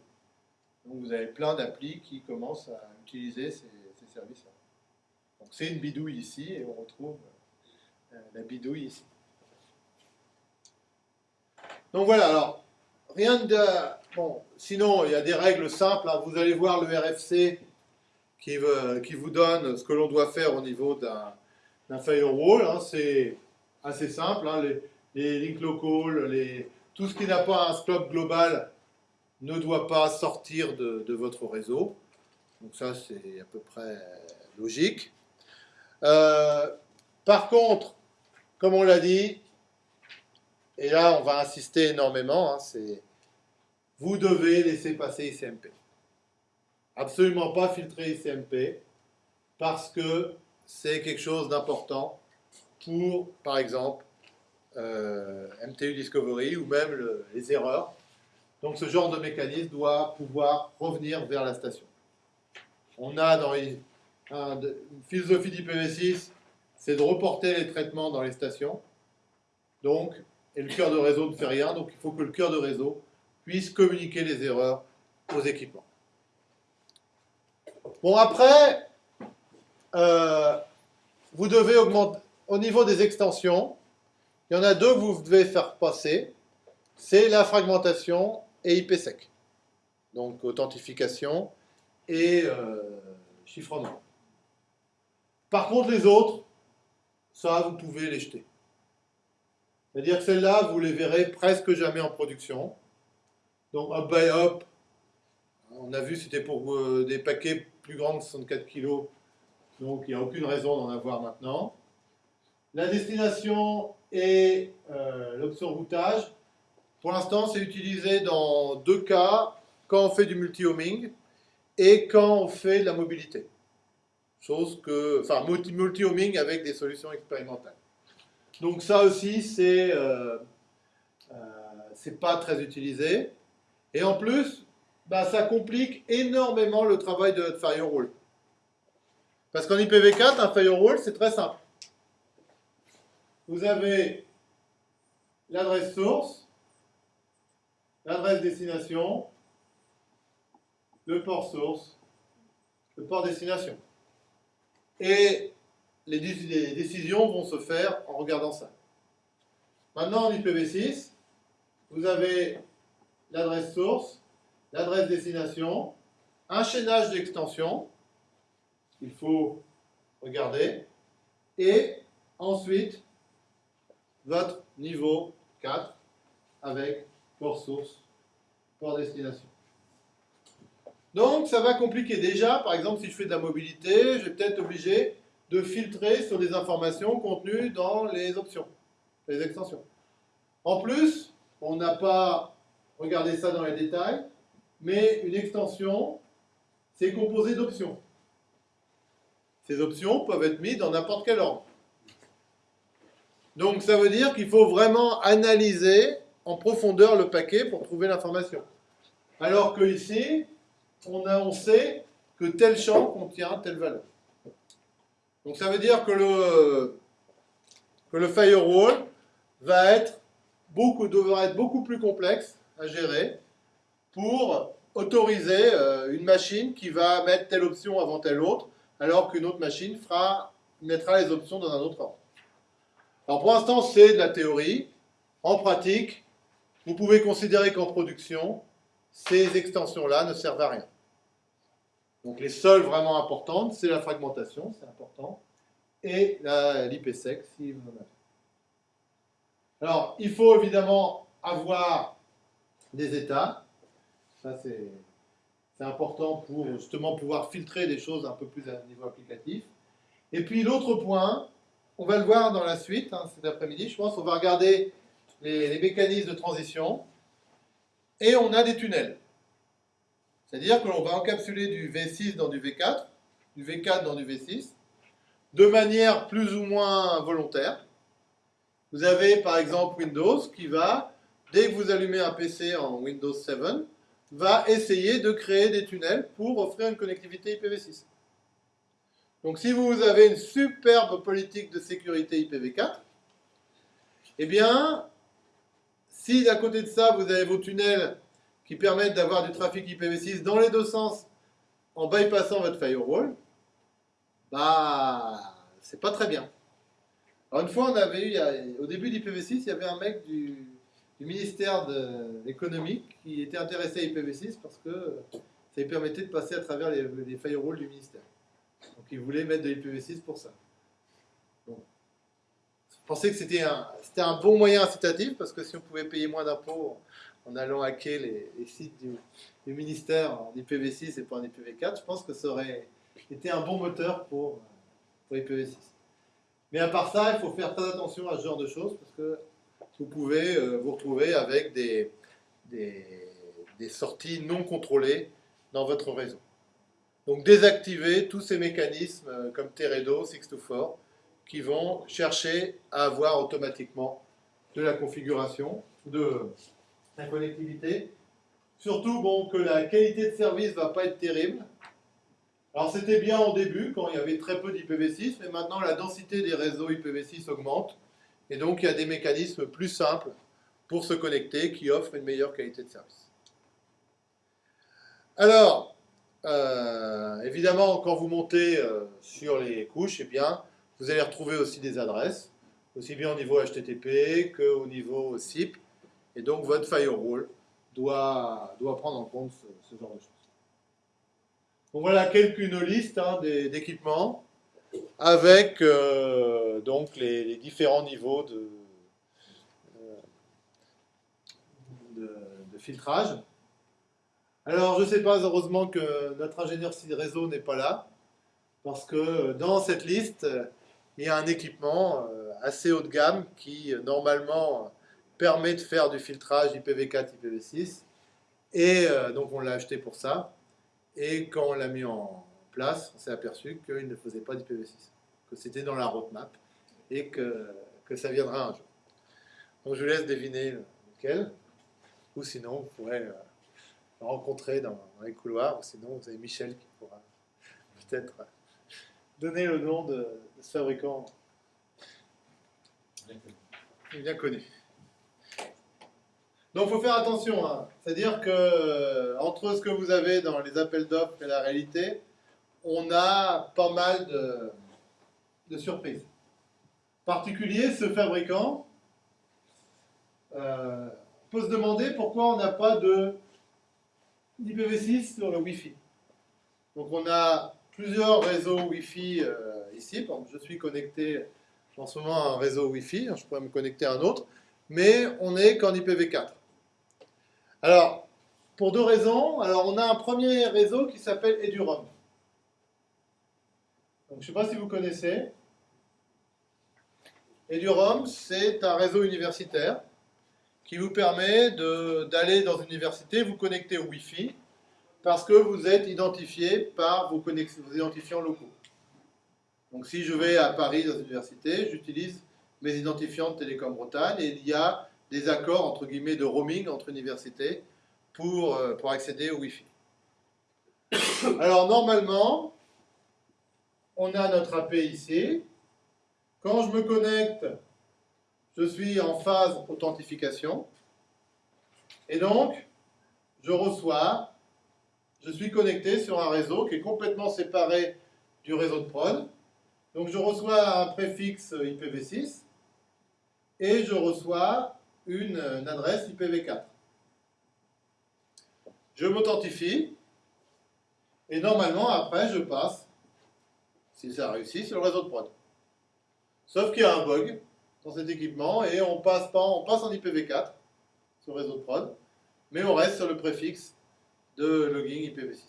Donc vous avez plein d'applis qui commencent à utiliser ces, ces services-là. Donc c'est une bidouille ici et on retrouve euh, la bidouille ici. Donc voilà, alors rien de... Sinon il y a des règles simples, hein. vous allez voir le RFC qui, vous donne ce que l'on doit faire au niveau d'un firewall. hein. C'est assez simple, hein. les, links locaux, les, tout ce qui n'a pas un scope global ne doit pas sortir de, votre réseau. Donc ça, c'est à peu près logique. Euh, par contre, comme on l'a dit, et là on va insister énormément, c'est vous devez laisser passer ICMP. Absolument pas filtrer ICMP parce que c'est quelque chose d'important pour, par exemple, euh, MTU Discovery ou même le- les erreurs. Donc ce genre de mécanisme doit pouvoir revenir vers la station. On a dans une philosophie d'IPv6, c'est de reporter les traitements dans les stations. Donc, et le cœur de réseau ne fait rien, donc il faut que le cœur de réseau puisse communiquer les erreurs aux équipements. Bon, après, euh, vous devez augmenter, au niveau des extensions, il y en a deux que vous devez faire passer, c'est la fragmentation et IPsec. Donc, authentification et euh, chiffrement. Par contre, les autres, ça, vous pouvez les jeter. C'est-à-dire que celles-là, vous les verrez presque jamais en production. Donc, hop by hop, on a vu c'était pour euh, des paquets plus grands de 64 kg, donc il n'y a aucune raison d'en avoir maintenant. la destination et euh, l'option routage. Pour l'instant, c'est utilisé dans deux cas, quand on fait du multi-homing et quand on fait de la mobilité. Chose que, enfin, multi-homing avec des solutions expérimentales. Donc ça aussi, c'est euh, euh, pas très utilisé. Et en plus, bah, ça complique énormément le travail de notre firewall. Parce qu'en IPv4, un firewall, c'est très simple. Vous avez l'adresse source, l'adresse destination, le port source, le port destination. Et les, décisions vont se faire en regardant ça. Maintenant, en IPv6, vous avez l'adresse source, l'adresse destination, un chaînage d'extension, il faut regarder, et ensuite votre niveau 4 avec port source, port destination. Donc ça va compliquer déjà, par exemple si je fais de la mobilité, je vais peut-être obligé de filtrer sur les informations contenues dans les options, les extensions. En plus, on n'a pas regardé ça dans les détails, mais une extension, c'est composé d'options. Ces options peuvent être mises dans n'importe quel ordre. Donc ça veut dire qu'il faut vraiment analyser en profondeur le paquet pour trouver l'information. Alors que ici, on, a, on sait que tel champ contient telle valeur. Donc ça veut dire que le, que le firewall va être beaucoup, devra être beaucoup plus complexe à gérer pour autoriser euh, une machine qui va mettre telle option avant telle autre, alors qu'une autre machine fera, mettra les options dans un autre ordre. Alors pour l'instant, c'est de la théorie. En pratique, vous pouvez considérer qu'en production, ces extensions-là ne servent à rien. Donc les seules vraiment importantes, c'est la fragmentation, c'est important, et l'IPsec. Alors, il faut évidemment avoir des états. Ça, c'est important pour justement pouvoir filtrer des choses un peu plus à niveau applicatif. Et puis l'autre point, on va le voir dans la suite, hein, cet après-midi, je pense, on va regarder les, les mécanismes de transition. Et on a des tunnels. C'est-à-dire que l'on va encapsuler du V6 dans du V4, du V4 dans du V6, de manière plus ou moins volontaire. Vous avez par exemple Windows qui va, dès que vous allumez un PC en Windows 7, va essayer de créer des tunnels pour offrir une connectivité IPv6. Donc si vous avez une superbe politique de sécurité IPv4, eh bien, si à côté de ça, vous avez vos tunnels qui permettent d'avoir du trafic IPv6 dans les deux sens en bypassant votre firewall, bah, c'est pas très bien. Alors une fois, on avait eu, au début d'IPv6, il y avait un mec du, ministère de l'économie qui était intéressé à IPv6 parce que ça lui permettait de passer à travers les, firewalls du ministère. Donc il voulait mettre de l'IPv6 pour ça. je pensais que c'était un, un bon moyen incitatif parce que si on pouvait payer moins d'impôts en allant hacker les, sites du, ministère en IPv6 et pas en IPv4, je pense que ça aurait été un bon moteur pour, pour IPv6. Mais à part ça, il faut faire très attention à ce genre de choses parce que vous pouvez euh, vous retrouver avec des, sorties non contrôlées dans votre réseau. Donc désactiver tous ces mécanismes euh, comme Teredo, 624 qui vont chercher à avoir automatiquement de la configuration, de, la connectivité. Surtout bon, que la qualité de service ne va pas être terrible. Alors c'était bien au début, quand il y avait très peu d'IPv6, mais maintenant la densité des réseaux IPv6 augmente. Et donc il y a des mécanismes plus simples pour se connecter qui offrent une meilleure qualité de service. Alors, euh, évidemment, quand vous montez euh, sur les couches, eh bien, vous allez retrouver aussi des adresses, aussi bien au niveau HTTP qu'au niveau SIP. Et donc, votre firewall doit, doit prendre en compte ce, genre de choses. Donc voilà quelques une liste hein, d'équipements avec euh, donc les, différents niveaux de, euh, de, de, filtrage. Alors, je ne sais pas, heureusement que notre ingénieur réseau n'est pas là, parce que dans cette liste, il y a un équipement euh, assez haut de gamme qui, euh, normalement, permet de faire du filtrage IPv4, IPv6. Et euh, donc, on l'a acheté pour ça. Et quand on l'a mis en place, on s'est aperçu qu'il ne faisait pas d'IPv6, que c'était dans la roadmap et que, que ça viendra un jour. Donc, je vous laisse deviner lequel. Ou sinon, vous pourrez euh, le rencontrer dans, dans les couloirs. Ou sinon, vous avez Michel qui pourra peut-être donner le nom de, de ce fabricant bien connu. Donc, il faut faire attention. hein. C'est-à-dire que euh, entre ce que vous avez dans les appels d'offres et la réalité, on a pas mal de, surprises. En particulier, ce fabricant, euh, peut se demander pourquoi on n'a pas de d'IPv6 sur le Wi-Fi. Donc, on a plusieurs réseaux Wi-Fi euh, ici. Je suis connecté en ce moment à un réseau Wi-Fi. Je pourrais me connecter à un autre. Mais on n'est qu'en IPv4. Alors, pour deux raisons. Alors, on a un premier réseau qui s'appelle EduRoam. Je ne sais pas si vous connaissez. EduRoam, c'est un réseau universitaire qui vous permet d'aller dans une université, vous connecter au Wi-Fi, parce que vous êtes identifié par vos identifiants locaux. Donc, si je vais à Paris dans une université, j'utilise mes identifiants de Télécom Bretagne et il y a des accords entre guillemets de roaming entre universités pour, euh, pour accéder au Wi-Fi. Alors normalement, on a notre AP ici. Quand je me connecte, je suis en phase authentification. Et donc, je reçois, je suis connecté sur un réseau qui est complètement séparé du réseau de prod. Donc je reçois un préfixe IPv6 et je reçois une, une adresse IPv4. Je m'authentifie et normalement après je passe, si ça réussit, sur le réseau de prod. Sauf qu'il y a un bug dans cet équipement et on passe, pas, on passe en IPv4 sur le réseau de prod, mais on reste sur le préfixe de login IPv6.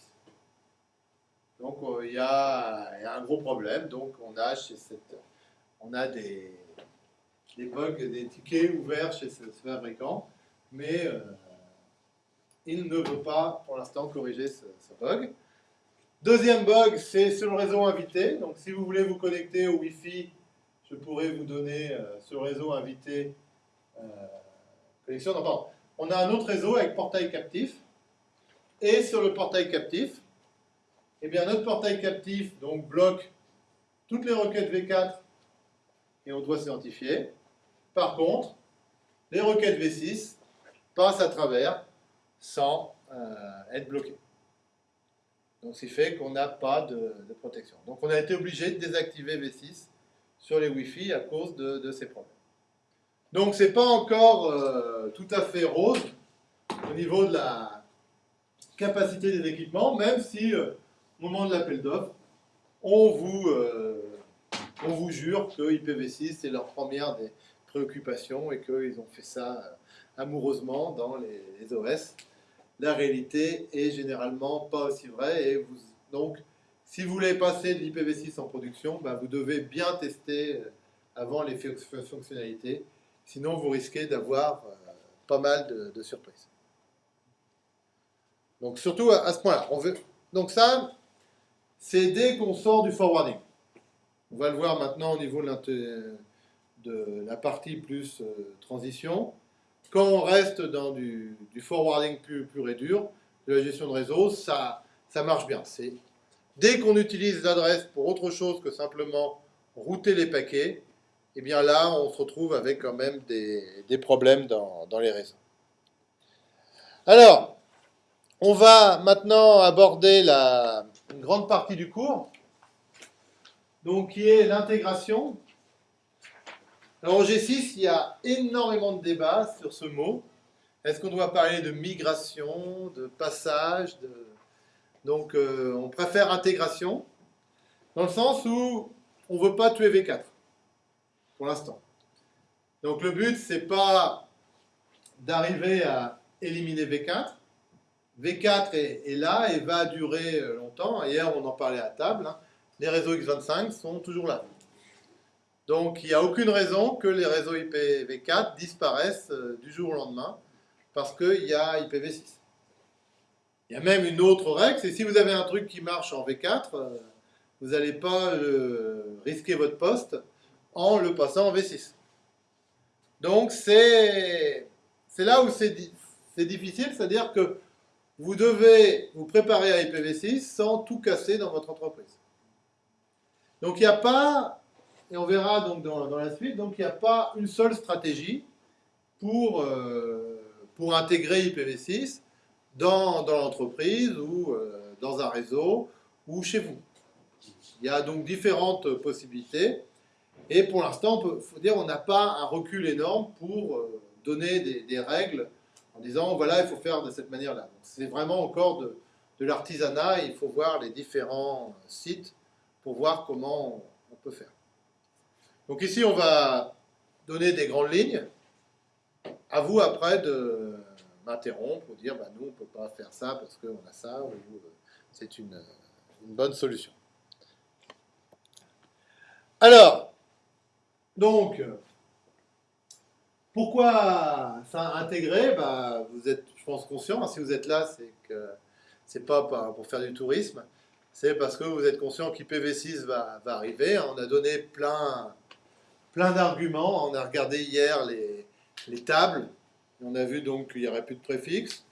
Donc euh, il y, a, un gros problème, donc on a chez cette, on a des, des bugs, des tickets ouverts chez ce, fabricant, mais euh, il ne veut pas pour l'instant corriger ce bug. Deuxième bug, c'est sur le réseau invité. Donc si vous voulez vous connecter au Wi-Fi, je pourrais vous donner euh, ce réseau invité euh, connexion. Non, pardon. On a un autre réseau avec portail captif. Et sur le portail captif, eh bien, notre portail captif donc, bloque toutes les requêtes V4 et on doit s'identifier. Par contre, les requêtes V6 passent à travers sans euh, être bloquées. Donc, ce qui fait qu'on n'a pas de, protection. Donc, on a été obligé de désactiver V6 sur les Wi-Fi à cause de, ces problèmes. Donc, c'est pas encore euh, tout à fait rose au niveau de la capacité des équipements, même si euh, au moment de l'appel d'offres, on vous, euh, on vous jure que IPv6 c'est leur première des préoccupations et qu'ils ont fait ça amoureusement dans les, les OS. La réalité est généralement pas aussi vraie donc si vous voulez passer de l'IPv6 en production, bah, vous devez bien tester euh, avant les fon- fonctionnalités, sinon vous risquez d'avoir euh, pas mal de, surprises. Donc surtout à, ce point-là. Veut... Donc ça, c'est dès qu'on sort du forwarding. On va le voir maintenant au niveau de la partie plus euh, transition. Quand on reste dans du, forwarding pur, pur et dur, de la gestion de réseau, ça, marche bien. Dès qu'on utilise l'adresse pour autre chose que simplement router les paquets, eh bien là, on se retrouve avec quand même des, problèmes dans, les réseaux. Alors, on va maintenant aborder une grande partie du cours, donc qui est l'intégration. Alors au G6, il y a énormément de débats sur ce mot. Est-ce qu'on doit parler de migration, de passage. Donc euh, on préfère intégration, dans le sens où on ne veut pas tuer V4, pour l'instant. Donc le but, c'est pas d'arriver à éliminer V4, V4 est, est là et va durer euh, longtemps. Hier, on en parlait à table. hein. Les réseaux X25 sont toujours là. Donc il n'y a aucune raison que les réseaux IPv4 disparaissent euh, du jour au lendemain parce qu'il y a IPv6. Il y a même une autre règle, c'est si vous avez un truc qui marche en V4, euh, vous n'allez pas euh, risquer votre poste en le passant en V6. Donc c'est là où c'est difficile, c'est-à-dire que vous devez vous préparer à IPv6 sans tout casser dans votre entreprise. Donc il n'y a pas, et on verra donc dans, la suite, donc il n'y a pas une seule stratégie pour, euh, pour intégrer IPv6 dans, dans l'entreprise ou euh, dans un réseau ou chez vous. Il y a donc différentes possibilités. Et pour l'instant, il faut dire on n'a pas un recul énorme pour euh, donner des, règles en disant voilà, il faut faire de cette manière-là. C'est vraiment encore de, de l'artisanat il faut voir les différents sites pour voir comment on peut faire. Donc ici, on va donner des grandes lignes. À vous après de m'interrompre ou dire bah, nous, on ne peut pas faire ça parce qu'on a ça ou euh, c'est une, bonne solution. Alors, donc, pourquoi ça intégrer bah, Vous êtes, je pense, conscient. Hein, si vous êtes là, c'est que c'est pas pour faire du tourisme. C'est parce que vous êtes conscient qu'IPv6 va, va arriver. On a donné plein, plein d'arguments. On a regardé hier les, les tables. On a vu donc qu'il n'y aurait plus de préfixe.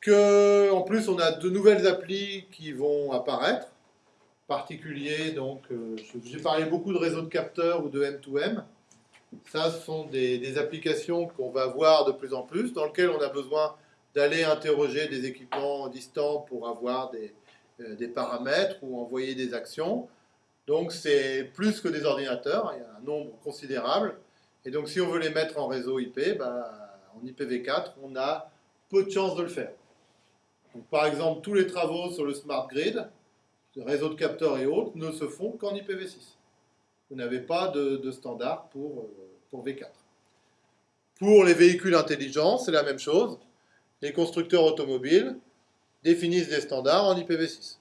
Que, en plus, on a de nouvelles applis qui vont apparaître particulier. Donc, euh, j'ai parlé beaucoup de réseaux de capteurs ou de M2M. Ça, ce sont des, applications qu'on va voir de plus en plus, dans lesquelles on a besoin d'aller interroger des équipements distants pour avoir des, euh, des paramètres ou envoyer des actions. Donc, c'est plus que des ordinateurs, il y a un nombre considérable. Et donc, si on veut les mettre en réseau IP, bah, en IPv4, on a peu de chances de le faire. Par exemple, tous les travaux sur le smart grid, réseaux de capteurs et autres ne se font qu'en IPv6. Vous n'avez pas de, standard pour, euh, pour V4. Pour les véhicules intelligents, c'est la même chose. Les constructeurs automobiles définissent des standards en IPv6.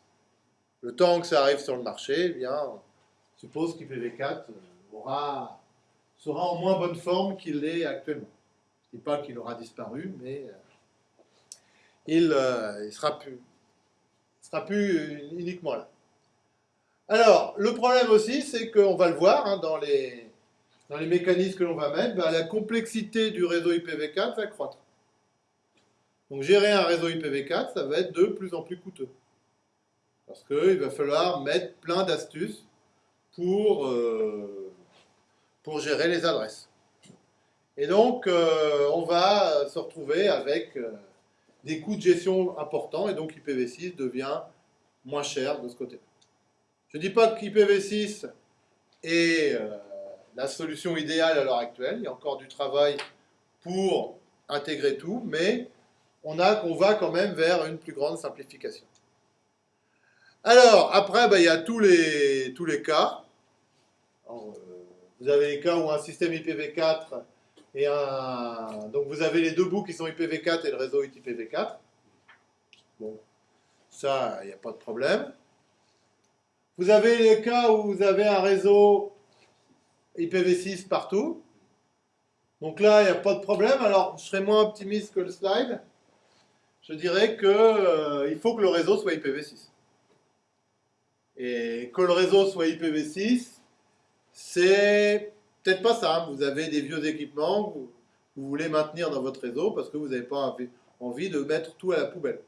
Le temps que ça arrive sur le marché, eh bien, on suppose qu'IPv4 euh, sera en moins bonne forme qu'il l'est actuellement. Je ne dis pas qu'il aura disparu, mais euh, il, il sera plus, sera plus uniquement là. Alors, le problème aussi, c'est qu'on va le voir hein, dans, les, dans les mécanismes que l'on va mettre, bah, la complexité du réseau IPv4 va croître. Donc gérer un réseau IPv4, ça va être de plus en plus coûteux. Parce qu'il va falloir mettre plein d'astuces pour, euh, pour gérer les adresses. Et donc, euh, on va se retrouver avec... Euh, des coûts de gestion importants et donc IPv6 devient moins cher de ce côté. Je ne dis pas qu'IPv6 est la solution idéale à l'heure actuelle, il y a encore du travail pour intégrer tout, mais on, a, qu'on va quand même vers une plus grande simplification. Alors, après, ben, il y a tous les, tous les cas. Euh, vous avez les cas où un système IPv4 et un... Donc vous avez les deux bouts qui sont IPv4 et le réseau IPv4. Bon, ça, il n'y a pas de problème. Vous avez les cas où vous avez un réseau IPv6 partout. Donc là, il n'y a pas de problème. Alors, je serais moins optimiste que le slide. Je dirais qu'il euh, faut que le réseau soit IPv6. Et que le réseau soit IPv6, c'est peut-être pas ça. Hein. Vous avez des vieux équipements que vous, voulez maintenir dans votre réseau parce que vous n'avez pas envie de mettre tout à la poubelle.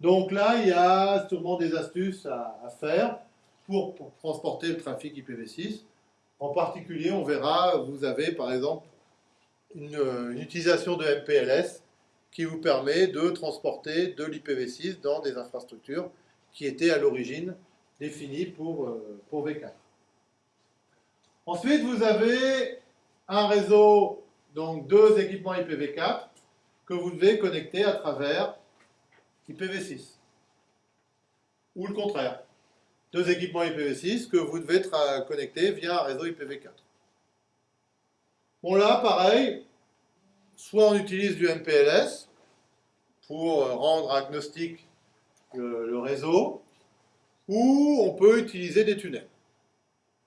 Donc là, il y a sûrement des astuces à, faire pour, transporter le trafic IPv6. En particulier, on verra, vous avez par exemple une, une utilisation de MPLS qui vous permet de transporter de l'IPv6 dans des infrastructures qui étaient à l'origine définies pour, euh, pour V4. Ensuite, vous avez un réseau, donc deux équipements IPv4 que vous devez connecter à travers IPv6. Ou le contraire, deux équipements IPv6 que vous devez connecter via un réseau IPv4. Bon là, pareil, soit on utilise du MPLS pour rendre agnostique le réseau, ou on peut utiliser des tunnels.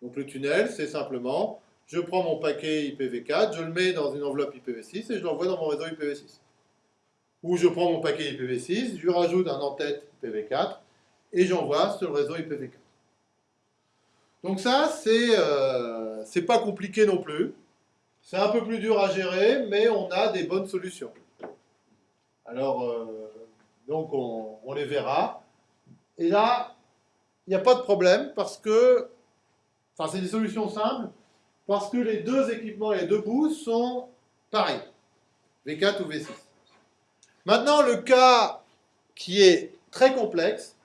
Donc le tunnel, c'est simplement, je prends mon paquet IPv4, je le mets dans une enveloppe IPv6 et je l'envoie dans mon réseau IPv6. Ou je prends mon paquet IPv6, je rajoute un en-tête IPv4 et j'envoie sur le réseau IPv4. Donc ça, c'est euh, pas compliqué non plus. C'est un peu plus dur à gérer, mais on a des bonnes solutions. Alors, euh, donc on, les verra. Et là, il n'y a pas de problème parce que, enfin, c'est des solutions simples parce que les deux équipements et les deux bouts sont pareils, V4 ou V6. Maintenant, le cas qui est très complexe,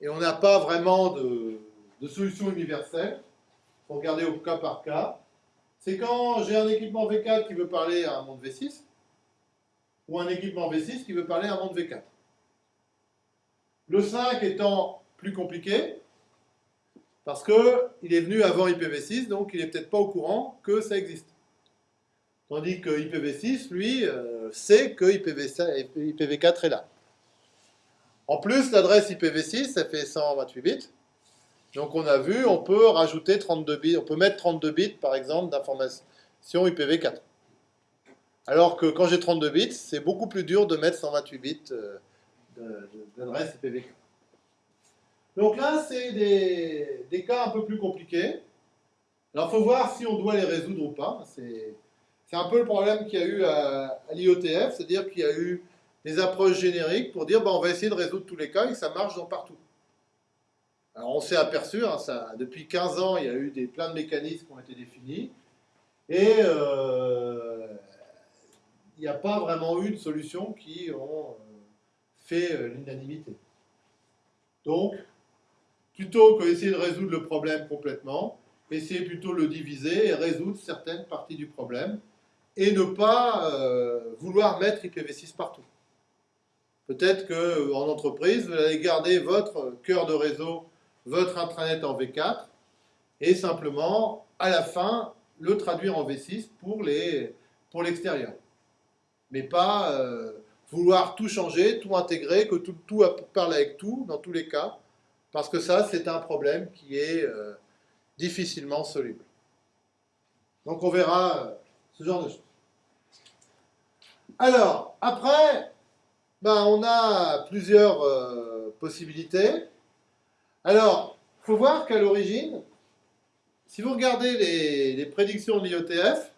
et on n'a pas vraiment de, de solution universelle, il faut regarder au cas par cas, c'est quand j'ai un équipement V4 qui veut parler à un monde V6, ou un équipement V6 qui veut parler un monde V4. Le 5 étant plus compliqué, parce qu'il est venu avant IPv6, donc il n'est peut-être pas au courant que ça existe. Tandis que IPv6, lui, euh, sait que IPv, 4 est là. En plus, l'adresse IPv6, ça fait 128 bits. Donc on a vu, on peut rajouter 32 bits, on peut mettre 32 bits, par exemple, d'information IPv4. Alors que quand j'ai 32 bits, c'est beaucoup plus dur de mettre 128 bits euh, d'adresse IPv4. Donc là, c'est des, cas un peu plus compliqués. Alors, il faut voir si on doit les résoudre ou pas. C'est un peu le problème qu'il y a eu à, l'IOTF, c'est-à-dire qu'il y a eu des approches génériques pour dire bah, on va essayer de résoudre tous les cas et ça marche dans partout. Alors, on s'est aperçu, hein, ça, depuis 15 ans, il y a eu des, plein de mécanismes qui ont été définis. Et euh, il n'y a pas vraiment eu de solutions qui ont euh, fait euh, l'unanimité. Donc, plutôt que d'essayer de résoudre le problème complètement, essayer plutôt de le diviser et résoudre certaines parties du problème, et ne pas euh, vouloir mettre IPv6 partout. Peut-être qu'en entreprise, vous allez garder votre cœur de réseau, votre intranet en V4, et simplement, à la fin, le traduire en V6 pour l'extérieur. Pour Mais pas euh, vouloir tout changer, tout intégrer, que tout, tout parle avec tout, dans tous les cas, parce que ça, c'est un problème qui est euh, difficilement soluble. Donc on verra euh, ce genre de choses. Alors, après, ben, on a plusieurs possibilités. Alors, il faut voir qu'à l'origine, si vous regardez les, les prédictions de l'IOTF,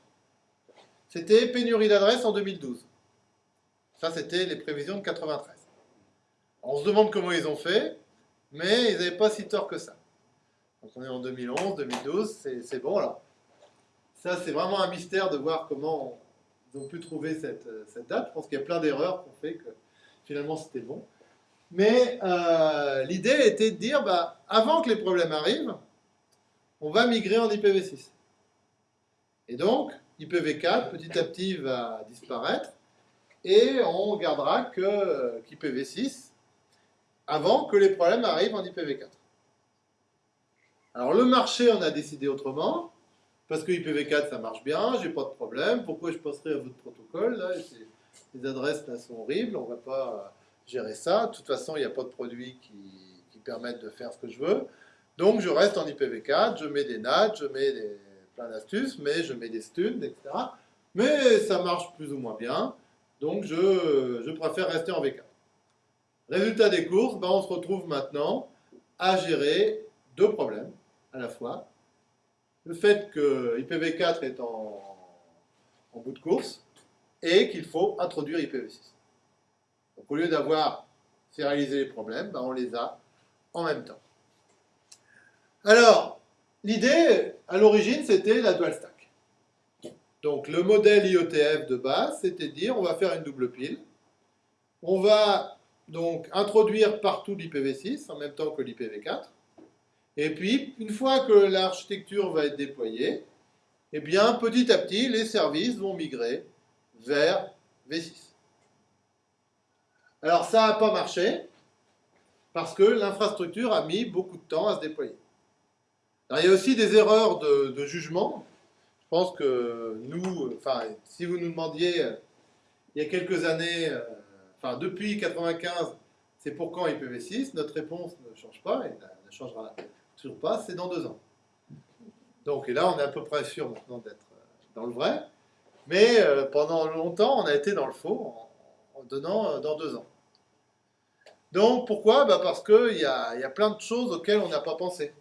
c'était pénurie d'adresses en 2012. Ça, c'était les prévisions de 93. On se demande comment ils ont fait mais ils n'avaient pas si tort que ça. Donc on est en 2011, 2012, c'est bon là. Ça, c'est vraiment un mystère de voir comment ils ont pu trouver cette, cette date. Je pense qu'il y a plein d'erreurs qui ont fait que finalement c'était bon. Mais euh, l'idée était de dire, bah, avant que les problèmes arrivent, on va migrer en IPv6. Et donc, IPv4, petit à petit, va disparaître, et on gardera que qu'IPv6 avant que les problèmes arrivent en IPv4. Alors le marché en a décidé autrement, parce que IPv4 ça marche bien, j'ai pas de problème, pourquoi je passerai à votre protocole là, Les adresses là sont horribles, on va pas gérer ça, de toute façon il n'y a pas de produits qui, permettent de faire ce que je veux, donc je reste en IPv4, je mets des NAT, je mets des, plein d'astuces, mais je mets des studs, etc. Mais ça marche plus ou moins bien, donc je, préfère rester en V4. Résultat des courses, ben, on se retrouve maintenant à gérer deux problèmes à la fois. Le fait que IPv4 est en, bout de course et qu'il faut introduire IPv6. Donc au lieu d'avoir réaliser les problèmes, ben, on les a en même temps. Alors, l'idée, à l'origine, c'était la dual stack. Donc le modèle IOTF de base, c'était dire on va faire une double pile. On va donc introduire partout l'IPv6 en même temps que l'IPv4. Et puis, une fois que l'architecture va être déployée, eh bien, petit à petit, les services vont migrer vers V6. Alors, ça n'a pas marché, parce que l'infrastructure a mis beaucoup de temps à se déployer. Il y a aussi des erreurs de, jugement. Je pense que nous, enfin, si vous nous demandiez, euh, il y a quelques années, euh, enfin depuis 95, c'est pour quand IPv6 Notre réponse ne change pas et ne changera toujours pas, c'est dans deux ans. Donc, et là, on est à peu près sûr maintenant d'être euh, dans le vrai. Mais pendant longtemps, on a été dans le faux en, donnant dans deux ans. Donc, pourquoi? Bah Parce qu'il y a plein de choses auxquelles on n'a pas pensé.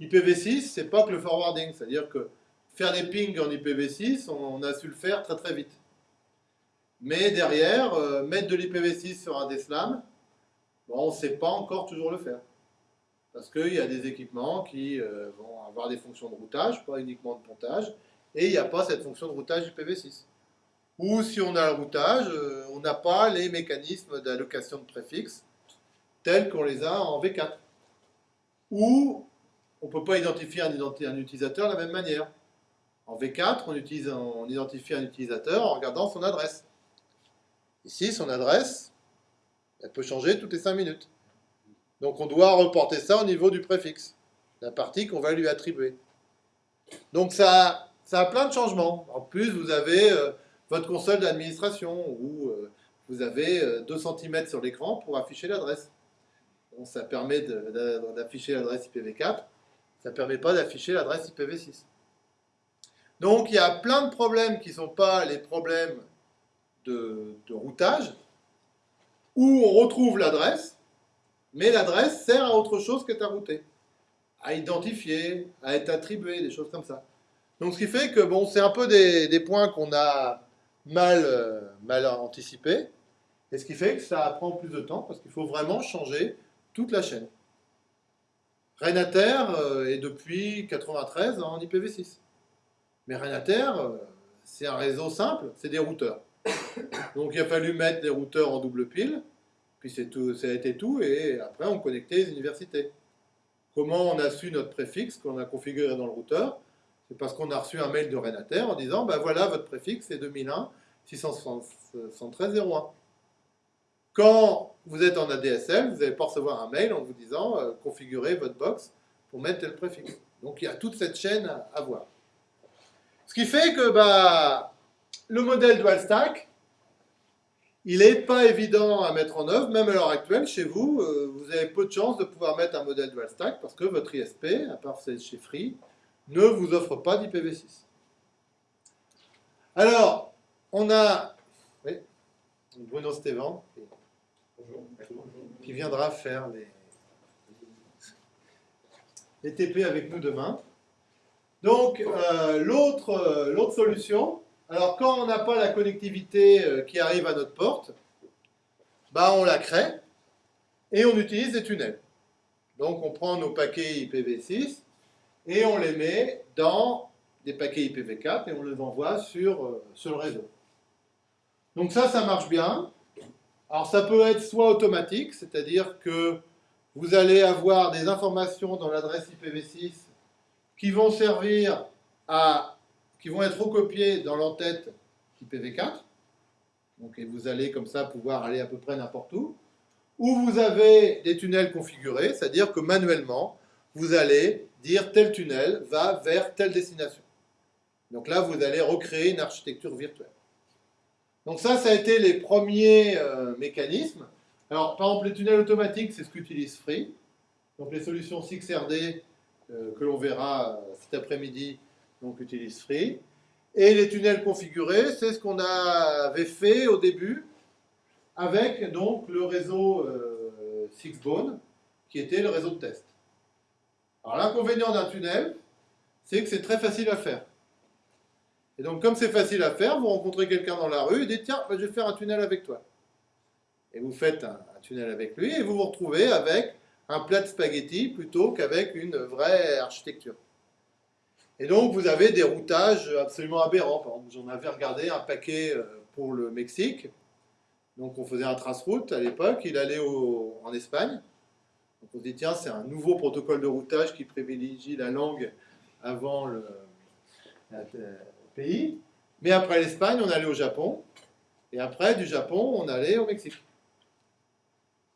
IPv6, c'est pas que le forwarding, c'est-à-dire que faire des pings en IPv6, on, a su le faire très très vite. Mais derrière, euh, mettre de l'IPv6 sur un DSLAM, bon, on ne sait pas encore toujours le faire. Parce qu'il y a des équipements qui euh, vont avoir des fonctions de routage, pas uniquement de pontage, et il n'y a pas cette fonction de routage IPv6. Ou si on a le routage, euh, on n'a pas les mécanismes d'allocation de préfixes tels qu'on les a en V4. Ou on ne peut pas identifier un, utilisateur de la même manière. En V4, on, identifie un utilisateur en regardant son adresse. Ici, son adresse, elle peut changer toutes les 5 minutes. Donc on doit reporter ça au niveau du préfixe, la partie qu'on va lui attribuer. Donc ça, ça a plein de changements. En plus, vous avez euh, votre console d'administration où euh, vous avez euh, 2 cm sur l'écran pour afficher l'adresse. Ça permet d'afficher l'adresse IPv4, ça ne permet pas d'afficher l'adresse IPv6. Donc il y a plein de problèmes qui ne sont pas les problèmes de, routage, où on retrouve l'adresse, mais l'adresse sert à autre chose qu'être à router, à identifier, à être attribué, des choses comme ça. Donc ce qui fait que bon, c'est un peu des, des points qu'on a mal, euh, mal anticipés, et ce qui fait que ça prend plus de temps, parce qu'il faut vraiment changer toute la chaîne. Renater euh, est depuis 93 en IPv6. Mais Renater, euh, c'est un réseau simple, c'est des routeurs. Donc il a fallu mettre des routeurs en double pile, puis tout, ça a été tout, et après on connectait les universités. Comment on a su notre préfixe qu'on a configuré dans le routeur? C'est parce qu'on a reçu un mail de Renater en disant ben voilà votre préfixe c'est 2001 673 01. Quand vous êtes en ADSL, vous n'allez pas recevoir un mail en vous disant euh, configurez votre box pour mettre tel préfixe. Donc il y a toute cette chaîne à, voir. Ce qui fait que bah, le modèle dual stack, il n'est pas évident à mettre en œuvre, même à l'heure actuelle, chez vous, euh, vous avez peu de chances de pouvoir mettre un modèle dual stack parce que votre ISP, à part chez Free, ne vous offre pas d'IPv6. Alors, on a oui, Bruno Stévan qui viendra faire les, les TP avec nous demain. Donc, euh, l'autre euh, l'autre solution, alors quand on n'a pas la connectivité euh, qui arrive à notre porte, bah on la crée et on utilise des tunnels. Donc, on prend nos paquets IPv6 et on les met dans des paquets IPv4 et on les envoie sur, sur le réseau. Donc ça, ça marche bien. Alors ça peut être soit automatique, c'est-à-dire que vous allez avoir des informations dans l'adresse IPv6 qui vont servir à, qui vont être recopiées dans l'entête IPv4. Donc et vous allez comme ça pouvoir aller à peu près n'importe où. Ou vous avez des tunnels configurés, c'est-à-dire que manuellement, vous allez dire tel tunnel va vers telle destination. Donc là, vous allez recréer une architecture virtuelle. Donc ça, ça a été les premiers euh, mécanismes. Alors, par exemple, les tunnels automatiques, c'est ce qu'utilise Free. Donc les solutions 6RD euh, que l'on verra euh, cet après-midi, donc utilisent Free. Et les tunnels configurés, c'est ce qu'on avait fait au début avec donc le réseau Sixbone, qui était le réseau de test. Alors l'inconvénient d'un tunnel, c'est que c'est très facile à faire. Et donc, comme c'est facile à faire, vous rencontrez quelqu'un dans la rue et dites Tiens, bah, je vais faire un tunnel avec toi. Et vous faites un, un tunnel avec lui et vous vous retrouvez avec un plat de spaghettis plutôt qu'avec une vraie architecture. Et donc, vous avez des routages absolument aberrants. Par exemple, j'en avais regardé un paquet euh, pour le Mexique. Donc, on faisait un trace-route à l'époque. Il allait en Espagne. Donc, on se dit Tiens, c'est un nouveau protocole de routage qui privilégie la langue avant le. la- Mais après l'Espagne, on allait au Japon. Et après, du Japon, on allait au Mexique.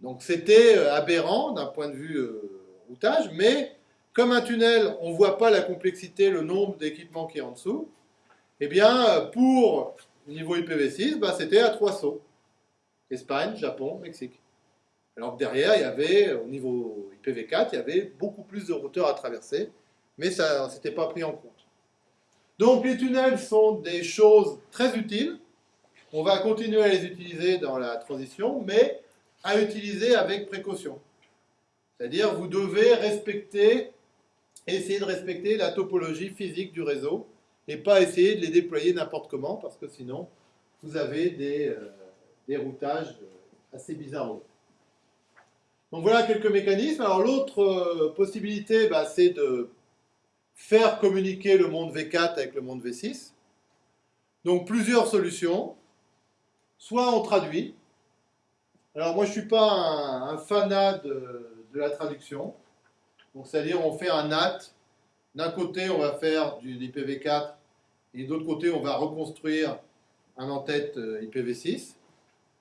Donc c'était euh, aberrant d'un point de vue euh, routage, mais comme un tunnel, on ne voit pas la complexité, le nombre d'équipements qui est en dessous, eh bien, euh, pour niveau IPv6, bah, c'était à trois sauts. Espagne, Japon, Mexique. Alors que derrière, il y avait, au niveau IPv4, il y avait beaucoup plus de routeurs à traverser mais ça n'était pas pris en compte. Donc les tunnels sont des choses très utiles. On va continuer à les utiliser dans la transition, mais à utiliser avec précaution. C'est-à-dire vous devez respecter, essayer de respecter la topologie physique du réseau et pas essayer de les déployer n'importe comment parce que sinon vous avez des, euh, routages assez bizarres. Donc voilà quelques mécanismes. Alors l'autre euh, possibilité, bah, c'est de faire communiquer le monde V4 avec le monde V6. Donc plusieurs solutions. Soit on traduit. Alors moi je ne suis pas un, fanat de, la traduction. Donc c'est-à-dire on fait un NAT. D'un côté on va faire du IPv4 et de l'autre côté on va reconstruire un en-tête euh, IPv6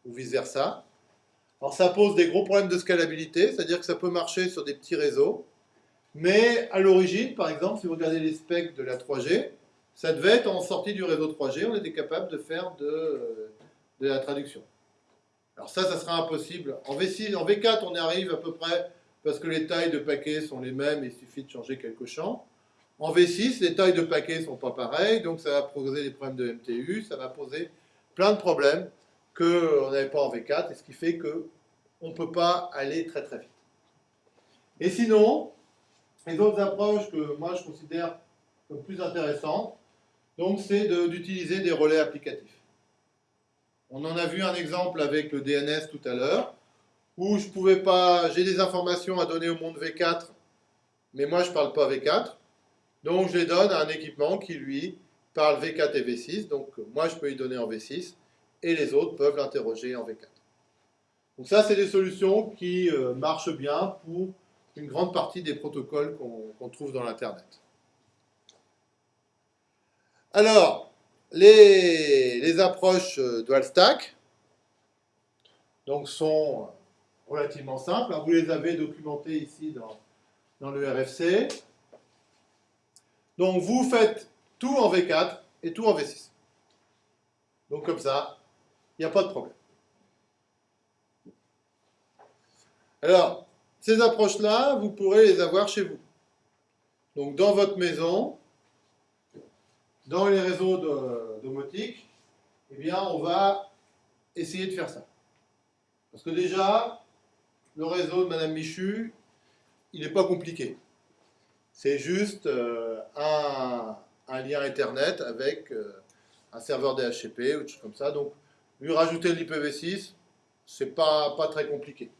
ou vice-versa. Alors ça pose des gros problèmes de scalabilité, c'est-à-dire que ça peut marcher sur des petits réseaux, mais à l'origine, par exemple, si vous regardez les specs de la 3G, ça devait être en sortie du réseau 3G, on était capable de faire de, la traduction. Alors ça, ça sera impossible. En, V6, en V4, on y arrive à peu près parce que les tailles de paquets sont les mêmes, il suffit de changer quelques champs. En V6, les tailles de paquets ne sont pas pareilles, donc ça va poser des problèmes de MTU, ça va poser plein de problèmes qu'on n'avait pas en V4, et ce qui fait qu'on ne peut pas aller très très vite. Et sinon, les autres approches que moi je considère comme plus intéressantes, donc c'est d'utiliser des relais applicatifs. On en a vu un exemple avec le DNS tout à l'heure, où je pouvais pas, j'ai des informations à donner au monde V4, mais moi je ne parle pas V4, donc je les donne à un équipement qui lui parle V4 et V6, donc moi je peux y donner en V6, et les autres peuvent l'interroger en V4. Donc ça, c'est des solutions qui euh, marchent bien pour une grande partie des protocoles qu'on trouve dans l'Internet. Alors, les, approches euh, dual stack donc, sont relativement simples. Vous les avez documentées ici dans, dans le RFC. Donc, vous faites tout en V4 et tout en V6. Donc, comme ça, il n'y a pas de problème. Alors, ces approches-là, vous pourrez les avoir chez vous. Donc, dans votre maison, dans les réseaux domotiques, eh bien, on va essayer de faire ça. Parce que déjà, le réseau de Madame Michu, il n'est pas compliqué. C'est juste euh, un, lien Internet avec euh, un serveur DHCP ou des choses comme ça. Donc, lui rajouter l'IPv6, c'est pas, pas très compliqué.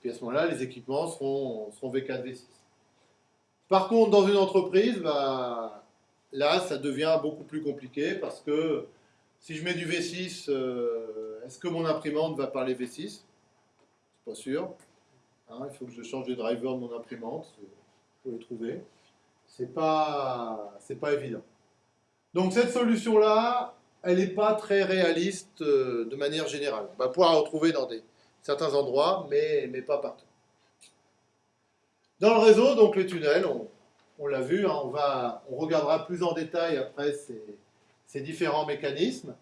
Puis à ce moment-là, les équipements seront, seront V4, V6. Par contre, dans une entreprise, bah, là, ça devient beaucoup plus compliqué parce que si je mets du V6, euh, est-ce que mon imprimante va parler V6 C'est pas sûr. Hein, il faut que je change les drivers de mon imprimante. Faut les trouver. C'est pas, pas évident. Donc cette solution-là, elle n'est pas très réaliste euh, de manière générale. On va pouvoir la retrouver dans des, certains endroits, mais, mais pas partout. Dans le réseau, donc les tunnels, on, l'a vu, hein, on, va, on regardera plus en détail après ces, ces, différents mécanismes.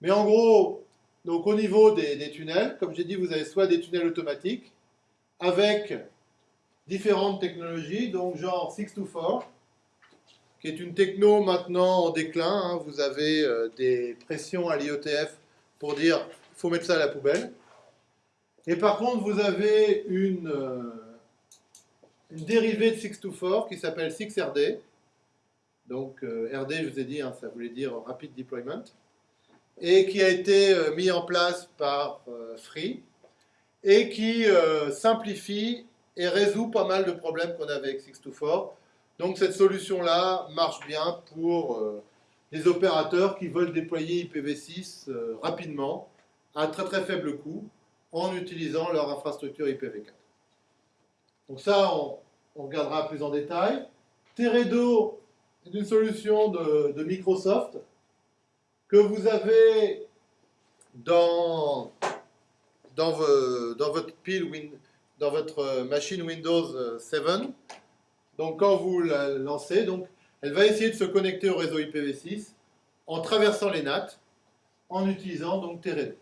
Mais en gros, donc au niveau des, tunnels, comme j'ai dit, vous avez soit des tunnels automatiques avec différentes technologies, donc genre 6 to 4, qui est une techno maintenant en déclin. Hein. Vous avez euh, des pressions à l'IOTF pour dire faut mettre ça à la poubelle. Et par contre, vous avez une, euh, dérivée de 624 qui s'appelle 6RD. Donc euh, RD, je vous ai dit, hein, ça voulait dire Rapid Deployment. Et qui a été mis en place par Free et qui simplifie et résout pas mal de problèmes qu'on avait avec 624 donc cette solution-là marche bien pour euh, les opérateurs qui veulent déployer IPv6 euh, rapidement, à très très faible coût, en utilisant leur infrastructure IPv4. Donc ça, on, regardera plus en détail. Teredo est une solution de, Microsoft que vous avez dans, votre machine Windows 7 donc quand vous la lancez, elle va essayer de se connecter au réseau IPv6 en traversant les NAT, en utilisant donc Teredo.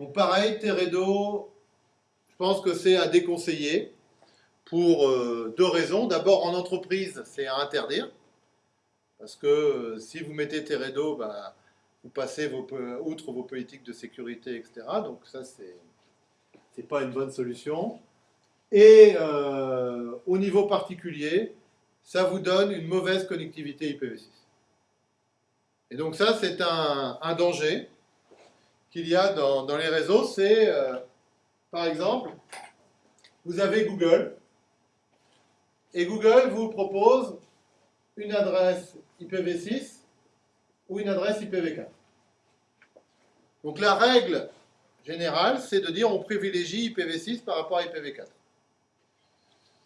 Donc pareil, Teredo, je pense que c'est à déconseiller pour euh, deux raisons. D'abord, en entreprise, c'est à interdire. Parce que euh, si vous mettez Teredo, bah, vous passez outre vos politiques de sécurité, etc. Donc ça, c'est c'est pas une bonne solution. Et euh, au niveau particulier, ça vous donne une mauvaise connectivité IPv6. Et donc ça, c'est un danger qu'il y a dans, les réseaux. C'est, euh, par exemple, vous avez Google, et Google vous propose une adresse IPv6 ou une adresse IPv4. Donc la règle générale, c'est de dire on privilégie IPv6 par rapport à IPv4.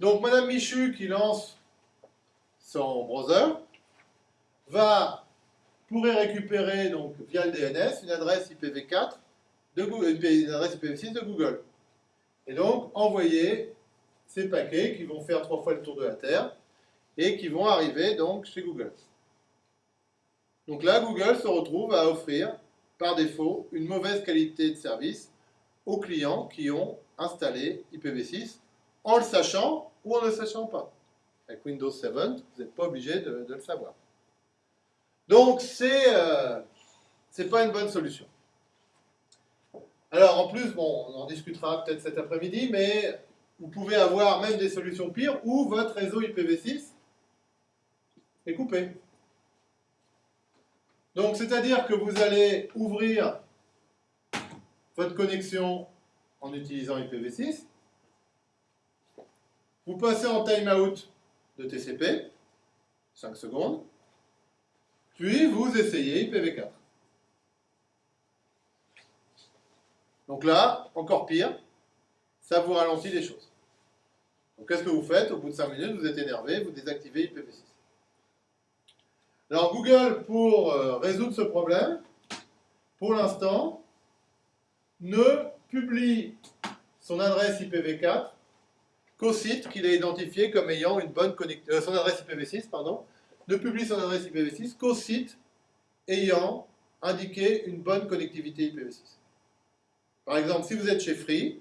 Donc Madame Michu qui lance son browser va pourrait récupérer donc via le DNS une adresse IPv4 de Google, une adresse IPv6 de Google. Et donc envoyer ces paquets qui vont faire trois fois le tour de la Terre et qui vont arriver donc chez Google. Donc là, Google se retrouve à offrir par défaut une mauvaise qualité de service aux clients qui ont installé IPv6 en le sachant ou en ne le sachant pas. Avec Windows 7, vous n'êtes pas obligé de le savoir. Donc, c'est euh, pas une bonne solution. Alors, en plus, on en discutera peut-être cet après-midi, mais vous pouvez avoir même des solutions pires où votre réseau IPv6 est coupé. Donc, c'est-à-dire que vous allez ouvrir votre connexion en utilisant IPv6. Vous passez en timeout de TCP, 5 secondes, puis vous essayez IPv4. Donc là, encore pire, ça vous ralentit les choses. Qu'est-ce que vous faites Au bout de 5 minutes, vous êtes énervé, vous désactivez IPv6. Alors Google, pour euh, résoudre ce problème, pour l'instant, ne publie son adresse IPv4 qu'au site qu'il a identifié comme ayant une bonne connexion, son adresse IPv6, pardon, ne publie son adresse IPv6 qu'au site ayant indiqué une bonne connectivité IPv6. Par exemple, si vous êtes chez Free,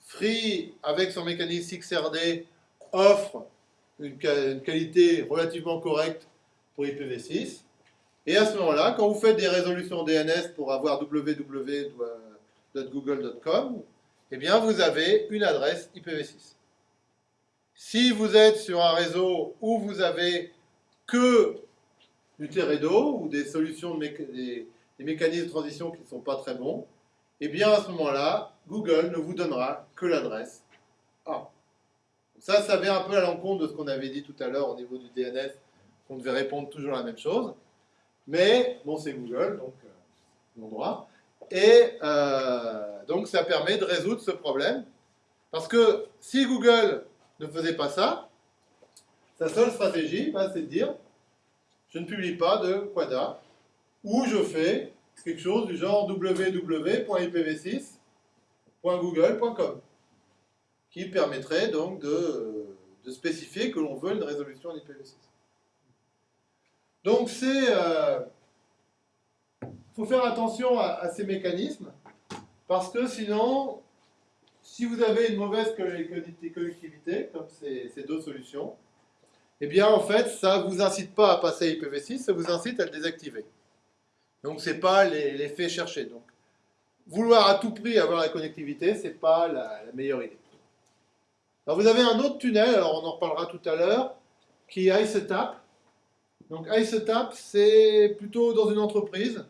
Free, avec son mécanisme XRD, offre une, une qualité relativement correcte pour IPv6. Et à ce moment-là, quand vous faites des résolutions DNS pour avoir www.google.com, eh bien, vous avez une adresse IPv6. Si vous êtes sur un réseau où vous avez que du Teredo ou des solutions, des, mécanismes de transition qui ne sont pas très bons, eh bien, à ce moment-là, Google ne vous donnera que l'adresse A. Ça, ça vient un peu à l'encontre de ce qu'on avait dit tout à l'heure au niveau du DNS, qu'on devait répondre toujours la même chose. Mais, bon, c'est Google, donc, euh, mon droit. Et euh, donc, ça permet de résoudre ce problème. Parce que si Google ne faisait pas ça, sa seule stratégie, bah, c'est de dire, je ne publie pas de quada, ou je fais quelque chose du genre www.ipv6.google.com, qui permettrait donc de, spécifier que l'on veut une résolution en IPv6. Donc c'est... Il faut faire attention à, ces mécanismes, parce que sinon, si vous avez une mauvaise connectivité, comme ces deux solutions, eh bien en fait, ça ne vous incite pas à passer à IPv6, ça vous incite à le désactiver. Donc ce n'est pas l'effet cherché. Donc vouloir à tout prix avoir la connectivité, ce n'est pas la, meilleure idée. Alors vous avez un autre tunnel, alors on en reparlera tout à l'heure, qui est ICETAP. Donc ICETAP, c'est plutôt dans une entreprise.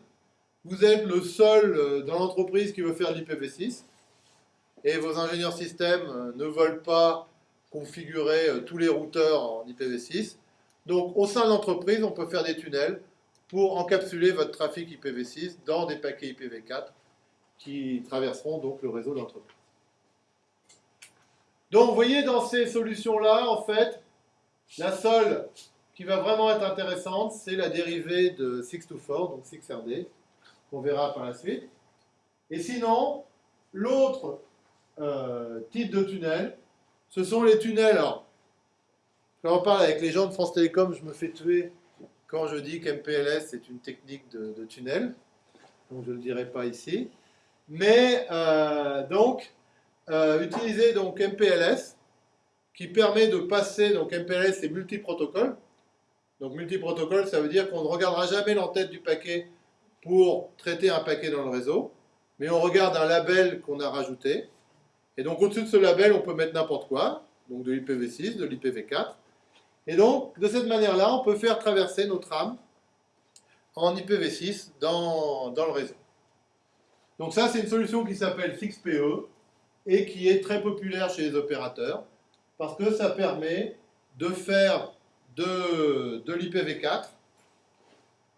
Vous êtes le seul dans l'entreprise qui veut faire l'IPv6 et vos ingénieurs système ne veulent pas configurer tous les routeurs en IPv6. Donc au sein de l'entreprise, on peut faire des tunnels pour encapsuler votre trafic IPv6 dans des paquets IPv4 qui traverseront donc le réseau d'entreprise. Donc vous voyez dans ces solutions-là, en fait, la seule qui va vraiment être intéressante, c'est la dérivée de 624, donc 6RD, qu'on verra par la suite. Et sinon, l'autre euh, type de tunnel, ce sont les tunnels. Alors, quand on parle avec les gens de France Télécom, je me fais tuer quand je dis qu'MPLS est une technique de, tunnel. Donc je ne le dirai pas ici. Mais euh, donc, euh, utiliser donc MPLS qui permet de passer, donc MPLS c'est multiprotocole. Donc multiprotocole, ça veut dire qu'on ne regardera jamais l'entête du paquet pour traiter un paquet dans le réseau, mais on regarde un label qu'on a rajouté. Et donc au-dessus de ce label, on peut mettre n'importe quoi, donc de l'IPv6, de l'IPv4. Et donc, de cette manière-là, on peut faire traverser nos trames en IPv6 dans, dans le réseau. Donc ça, c'est une solution qui s'appelle FixPE et qui est très populaire chez les opérateurs parce que ça permet de faire de, de l'IPv4,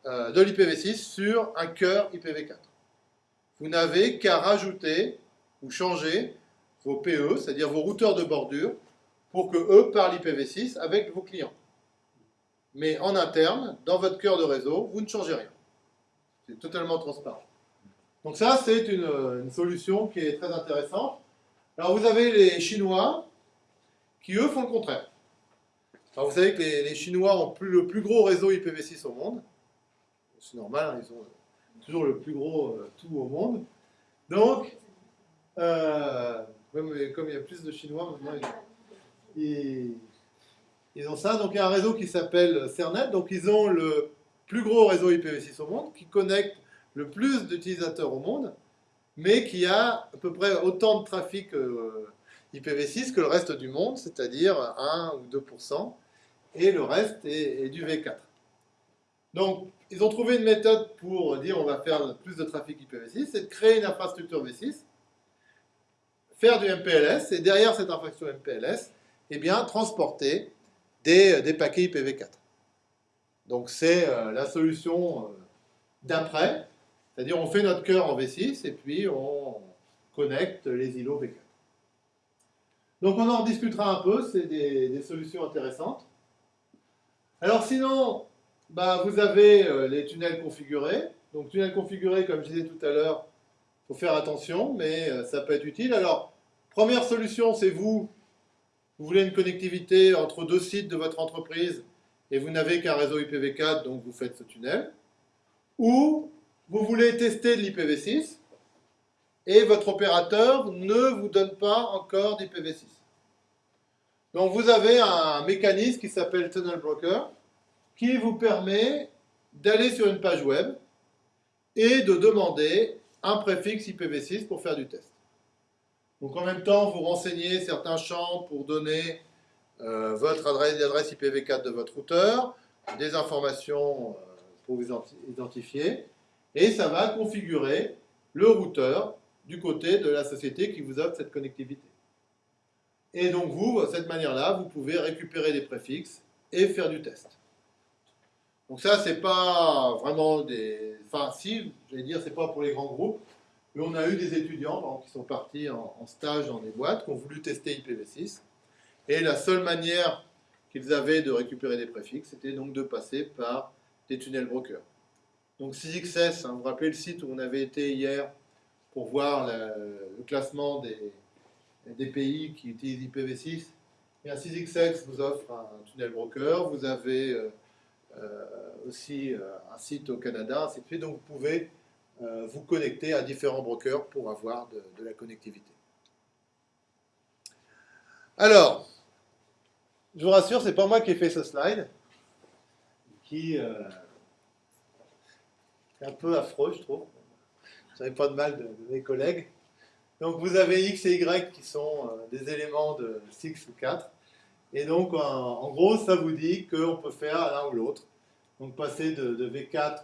euh, de l'IPv6 sur un cœur IPv4. Vous n'avez qu'à rajouter ou changer vos PE, c'est-à-dire vos routeurs de bordure, pour que eux parlent IPv6 avec vos clients. Mais en interne, dans votre cœur de réseau, vous ne changez rien. C'est totalement transparent. Donc ça, c'est une, solution qui est très intéressante. Alors vous avez les Chinois qui, eux, font le contraire. Alors, vous savez que les, Chinois ont le plus gros réseau IPv6 au monde. C'est normal, hein, ils ont toujours le plus gros euh, tout au monde. Donc, euh, comme il y a plus de Chinois, ils, ont ça. Donc il y a un réseau qui s'appelle Cernet. Donc ils ont le plus gros réseau IPv6 au monde, qui connecte le plus d'utilisateurs au monde, mais qui a à peu près autant de trafic euh, IPv6 que le reste du monde, c'est-à-dire 1 ou 2%, et le reste est, est, du V4. Donc ils ont trouvé une méthode pour dire on va faire plus de trafic IPv6, c'est de créer une infrastructure V6, faire du MPLS, et derrière cette infrastructure MPLS, eh bien, transporter des, des paquets IPv4. Donc c'est euh, la solution euh, d'après, c'est-à-dire on fait notre cœur en V6 et puis on connecte les îlots V4. Donc on en discutera un peu, c'est des, solutions intéressantes. Alors sinon, bah, vous avez euh, les tunnels configurés. Donc tunnels configurés, comme je disais tout à l'heure, faut faire attention, mais euh, ça peut être utile. Alors, première solution, c'est vous, vous voulez une connectivité entre deux sites de votre entreprise et vous n'avez qu'un réseau IPv4, donc vous faites ce tunnel. Ou vous voulez tester l'IPv6 et votre opérateur ne vous donne pas encore d'IPv6. Donc vous avez un mécanisme qui s'appelle Tunnel Broker qui vous permet d'aller sur une page web et de demander un préfixe IPv6 pour faire du test. Donc en même temps, vous renseignez certains champs pour donner euh, votre adresse, l'adresse IPv4 de votre routeur, des informations euh, pour vous identifier, et ça va configurer le routeur du côté de la société qui vous offre cette connectivité. Et donc vous, de cette manière-là, vous pouvez récupérer des préfixes et faire du test. Donc ça, c'est pas vraiment des... Enfin, si, j'allais dire, c'est pas pour les grands groupes, mais on a eu des étudiants qui sont partis en, stage dans des boîtes, qui ont voulu tester IPv6, et la seule manière qu'ils avaient de récupérer des préfixes, c'était donc de passer par des tunnels brokers. Donc 6XS, hein, vous vous rappelez le site où on avait été hier pour voir le classement des, des pays qui utilisent IPv6 et un 6XX vous offre un tunnel broker, vous avez euh, euh, aussi euh, un site au Canada, ainsi de suite, donc vous pouvez euh, vous connecter à différents brokers pour avoir de, la connectivité. Alors, je vous rassure, c'est pas moi qui ai fait ce slide, qui euh, est un peu affreux, je trouve. Je n'avais pas de mal de, mes collègues. Donc vous avez X et Y qui sont euh, des éléments de 6 ou 4. Et donc en, gros, ça vous dit qu'on peut faire l'un ou l'autre. Donc passer de V4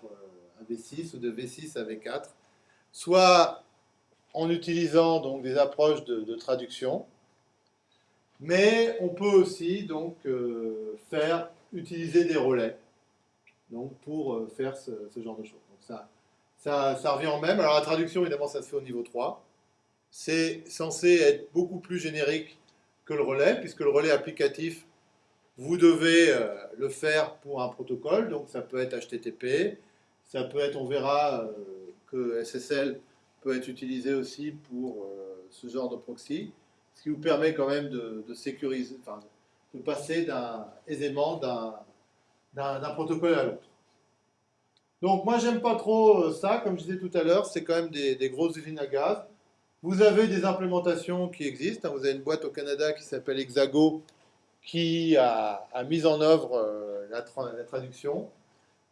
à V6 ou de V6 à V4, soit en utilisant donc des approches de, traduction, mais on peut aussi donc euh, faire utiliser des relais donc pour euh, faire ce, genre de choses. Ça revient en même. Alors la traduction, évidemment, ça se fait au niveau 3. C'est censé être beaucoup plus générique que le relais, puisque le relais applicatif, vous devez euh, le faire pour un protocole, donc ça peut être HTTP, ça peut être, on verra euh, que SSL peut être utilisé aussi pour euh, ce genre de proxy, ce qui vous permet quand même de, sécuriser, de passer aisément d'un protocole à l'autre. Donc moi j'aime pas trop ça, comme je disais tout à l'heure, c'est quand même des, grosses usines à gaz. Vous avez des implémentations qui existent. Hein. Vous avez une boîte au Canada qui s'appelle Hexago qui a, mis en œuvre euh, la traduction,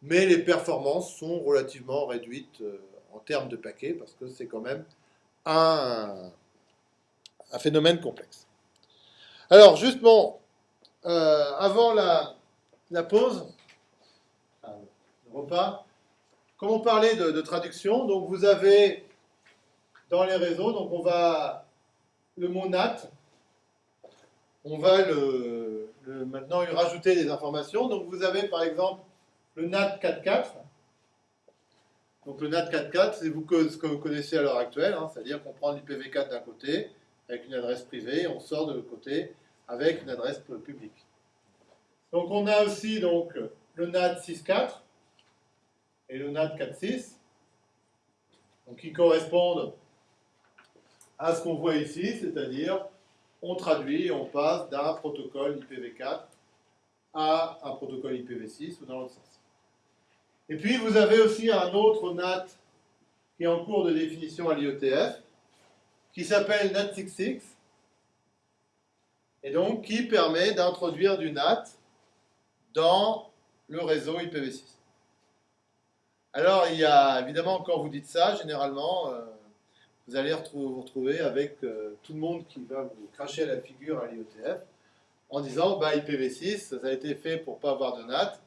mais les performances sont relativement réduites euh, en termes de paquets parce que c'est quand même un, un phénomène complexe. Alors, justement, euh, avant la, la pause, le repas, comme on parlait de, traduction, donc vous avez dans les réseaux, donc on va le mot NAT, on va le, maintenant y rajouter des informations. Donc vous avez par exemple le NAT 4.4. Donc le NAT 4.4, c'est ce que vous connaissez à l'heure actuelle, hein, c'est-à-dire qu'on prend l'IPv4 d'un côté avec une adresse privée, et on sort de l'autre côté avec une adresse publique. Donc on a aussi donc le NAT 6.4 et le NAT 4.6, donc qui correspondent à ce qu'on voit ici, c'est-à-dire on traduit et on passe d'un protocole IPv4 à un protocole IPv6 ou dans l'autre sens. Et puis vous avez aussi un autre NAT qui est en cours de définition à l'IETF, qui s'appelle NAT66, et donc qui permet d'introduire du NAT dans le réseau IPv6. Alors, il y a évidemment, quand vous dites ça, généralement, euh, vous allez vous retrouver avec euh, tout le monde qui va vous cracher à la figure à l'IETF en disant bah, IPv6, ça a été fait pour pas avoir de NAT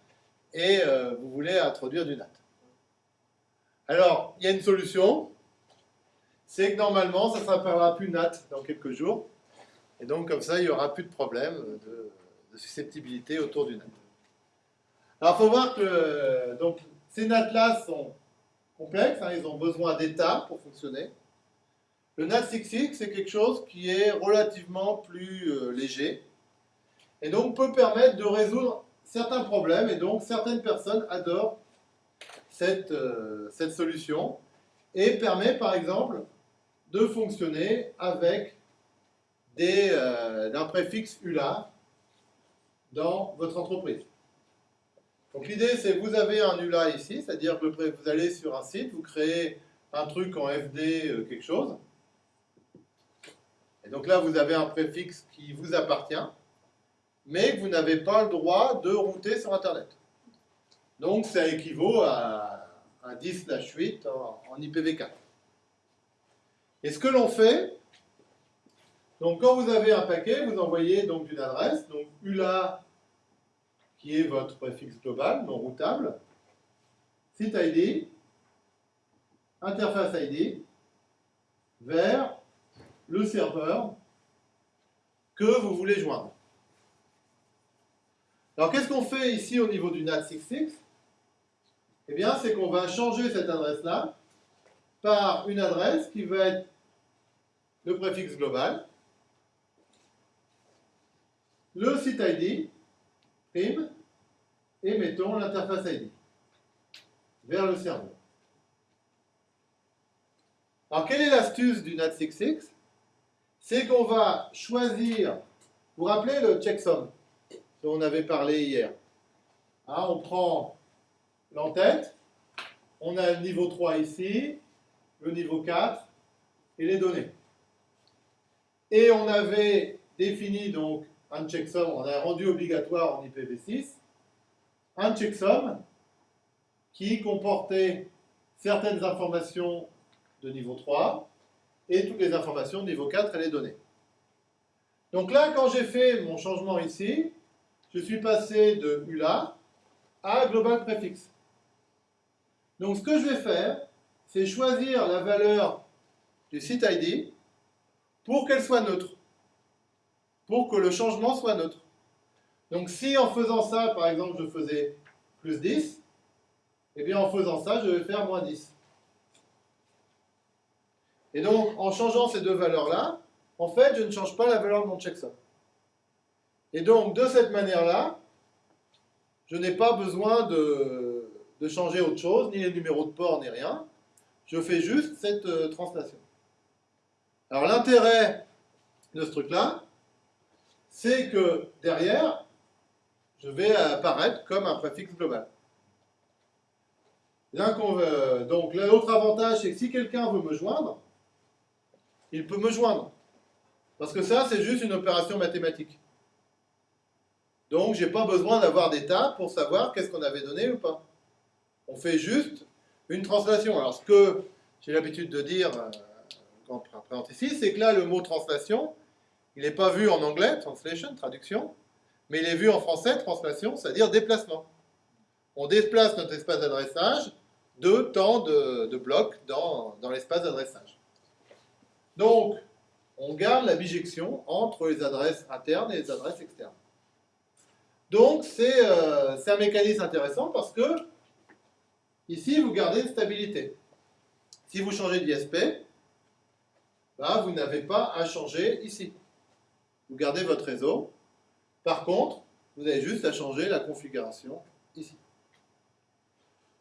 et euh, vous voulez introduire du NAT. Alors, il y a une solution, c'est que normalement, ça ne s'appellera plus NAT dans quelques jours. Et donc, comme ça, il n'y aura plus de problème de, susceptibilité autour du NAT. Alors, il faut voir que donc, ces NAT-là sont complexes, hein, ils ont besoin d'états pour fonctionner. Le NAT6X, c'est quelque chose qui est relativement plus euh, léger et donc peut permettre de résoudre certains problèmes. Et donc, certaines personnes adorent cette, euh, cette solution et permet par exemple de fonctionner avec des, euh, d'un préfixe ULA dans votre entreprise. Donc l'idée c'est vous avez un ULA ici, c'est-à-dire que vous allez sur un site, vous créez un truc en FD euh, quelque chose. Et donc là vous avez un préfixe qui vous appartient, mais que vous n'avez pas le droit de router sur Internet. Donc ça équivaut à un 10/8 en, en IPv4. Et ce que l'on fait, donc quand vous avez un paquet, vous envoyez donc une adresse, donc ULA qui est votre préfixe global, non routable, site ID, interface ID, vers le serveur que vous voulez joindre. Alors qu'est-ce qu'on fait ici au niveau du NAT66 Eh bien, c'est qu'on va changer cette adresse-là par une adresse qui va être le préfixe global, le site ID, prime, et mettons l'interface ID vers le serveur. Alors, quelle est l'astuce du NAT66 C'est qu'on va choisir, vous rappelez le checksum? On avait parlé hier Hein, On prend l'entête, on a le niveau 3 ici, le niveau 4 et les données. Et on avait défini donc un checksum, on a rendu obligatoire en IPv6 un checksum qui comportait certaines informations de niveau 3 et toutes les informations de niveau 4 et les données. Donc là, quand j'ai fait mon changement ici, je suis passé de ULA à Global Prefix. Donc ce que je vais faire, c'est choisir la valeur du site ID pour qu'elle soit neutre, pour que le changement soit neutre. Donc si en faisant ça, par exemple, je faisais plus 10, eh bien en faisant ça, je vais faire moins 10. Et donc, en changeant ces deux valeurs-là, en fait, je ne change pas la valeur de mon checksum. Et donc, de cette manière-là, je n'ai pas besoin de, changer autre chose, ni les numéros de port, ni rien. Je fais juste cette euh, translation. Alors, l'intérêt de ce truc-là, c'est que derrière, je vais apparaître comme un préfixe global. Veut- donc l'autre avantage, c'est que si quelqu'un veut me joindre, il peut me joindre. Parce que ça, c'est juste une opération mathématique. Donc, j'ai pas besoin d'avoir d'état pour savoir qu'est-ce qu'on avait donné ou pas. On fait juste une translation. Alors, ce que j'ai l'habitude de dire euh, quand on présente ici, c'est que là, le mot translation, il n'est pas vu en anglais, translation, traduction, mais il est vu en français, translation, c'est-à-dire déplacement. On déplace notre espace d'adressage de temps de, blocs dans l'espace d'adressage. Donc, on garde la bijection entre les adresses internes et les adresses externes. Donc, c'est euh, c'est un mécanisme intéressant parce que, ici, vous gardez une stabilité. Si vous changez d'ISP, bah, vous n'avez pas à changer ici. Vous gardez votre réseau. Par contre, vous avez juste à changer la configuration ici.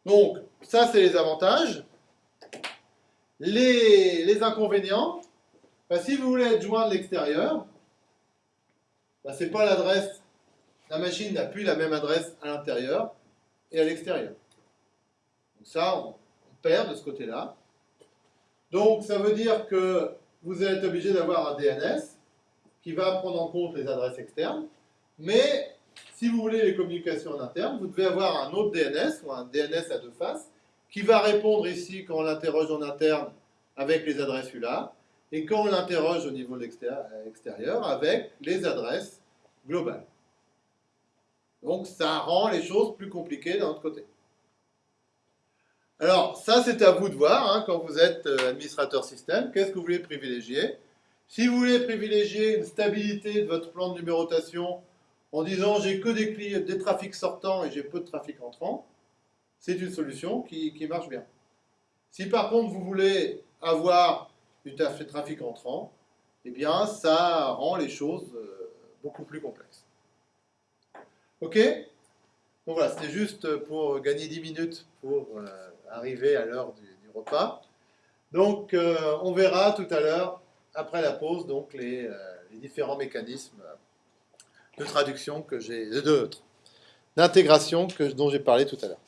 Donc, ça, c'est les avantages. Les, inconvénients, bah, si vous voulez être joint de l'extérieur, bah, ce n'est pas l'adresse. La machine n'a plus la même adresse à l'intérieur et à l'extérieur. Donc ça, on, on perd de ce côté-là. Donc, ça veut dire que vous êtes obligé d'avoir un DNS qui va prendre en compte les adresses externes, mais si vous voulez les communications en interne, vous devez avoir un autre DNS ou un DNS à deux faces qui va répondre ici quand on l'interroge en interne avec les adresses ULA et quand on l'interroge au niveau de l'extérieur avec les adresses globales. Donc ça rend les choses plus compliquées d'un autre côté. Alors ça c'est à vous de voir hein, quand vous êtes euh, administrateur système, qu'est-ce que vous voulez privilégier? Si vous voulez privilégier une stabilité de votre plan de numérotation en disant j'ai que des, clients, des trafics sortants et j'ai peu de trafic entrant, c'est une solution qui, qui, marche bien. Si par contre vous voulez avoir du trafic entrant, eh bien ça rend les choses euh, beaucoup plus complexes. Ok Donc voilà, c'était juste pour gagner 10 minutes pour euh, arriver à l'heure du, repas. Donc euh, on verra tout à l'heure, après la pause, donc les, euh, les différents mécanismes de traduction que j'ai, d'intégration dont j'ai parlé tout à l'heure.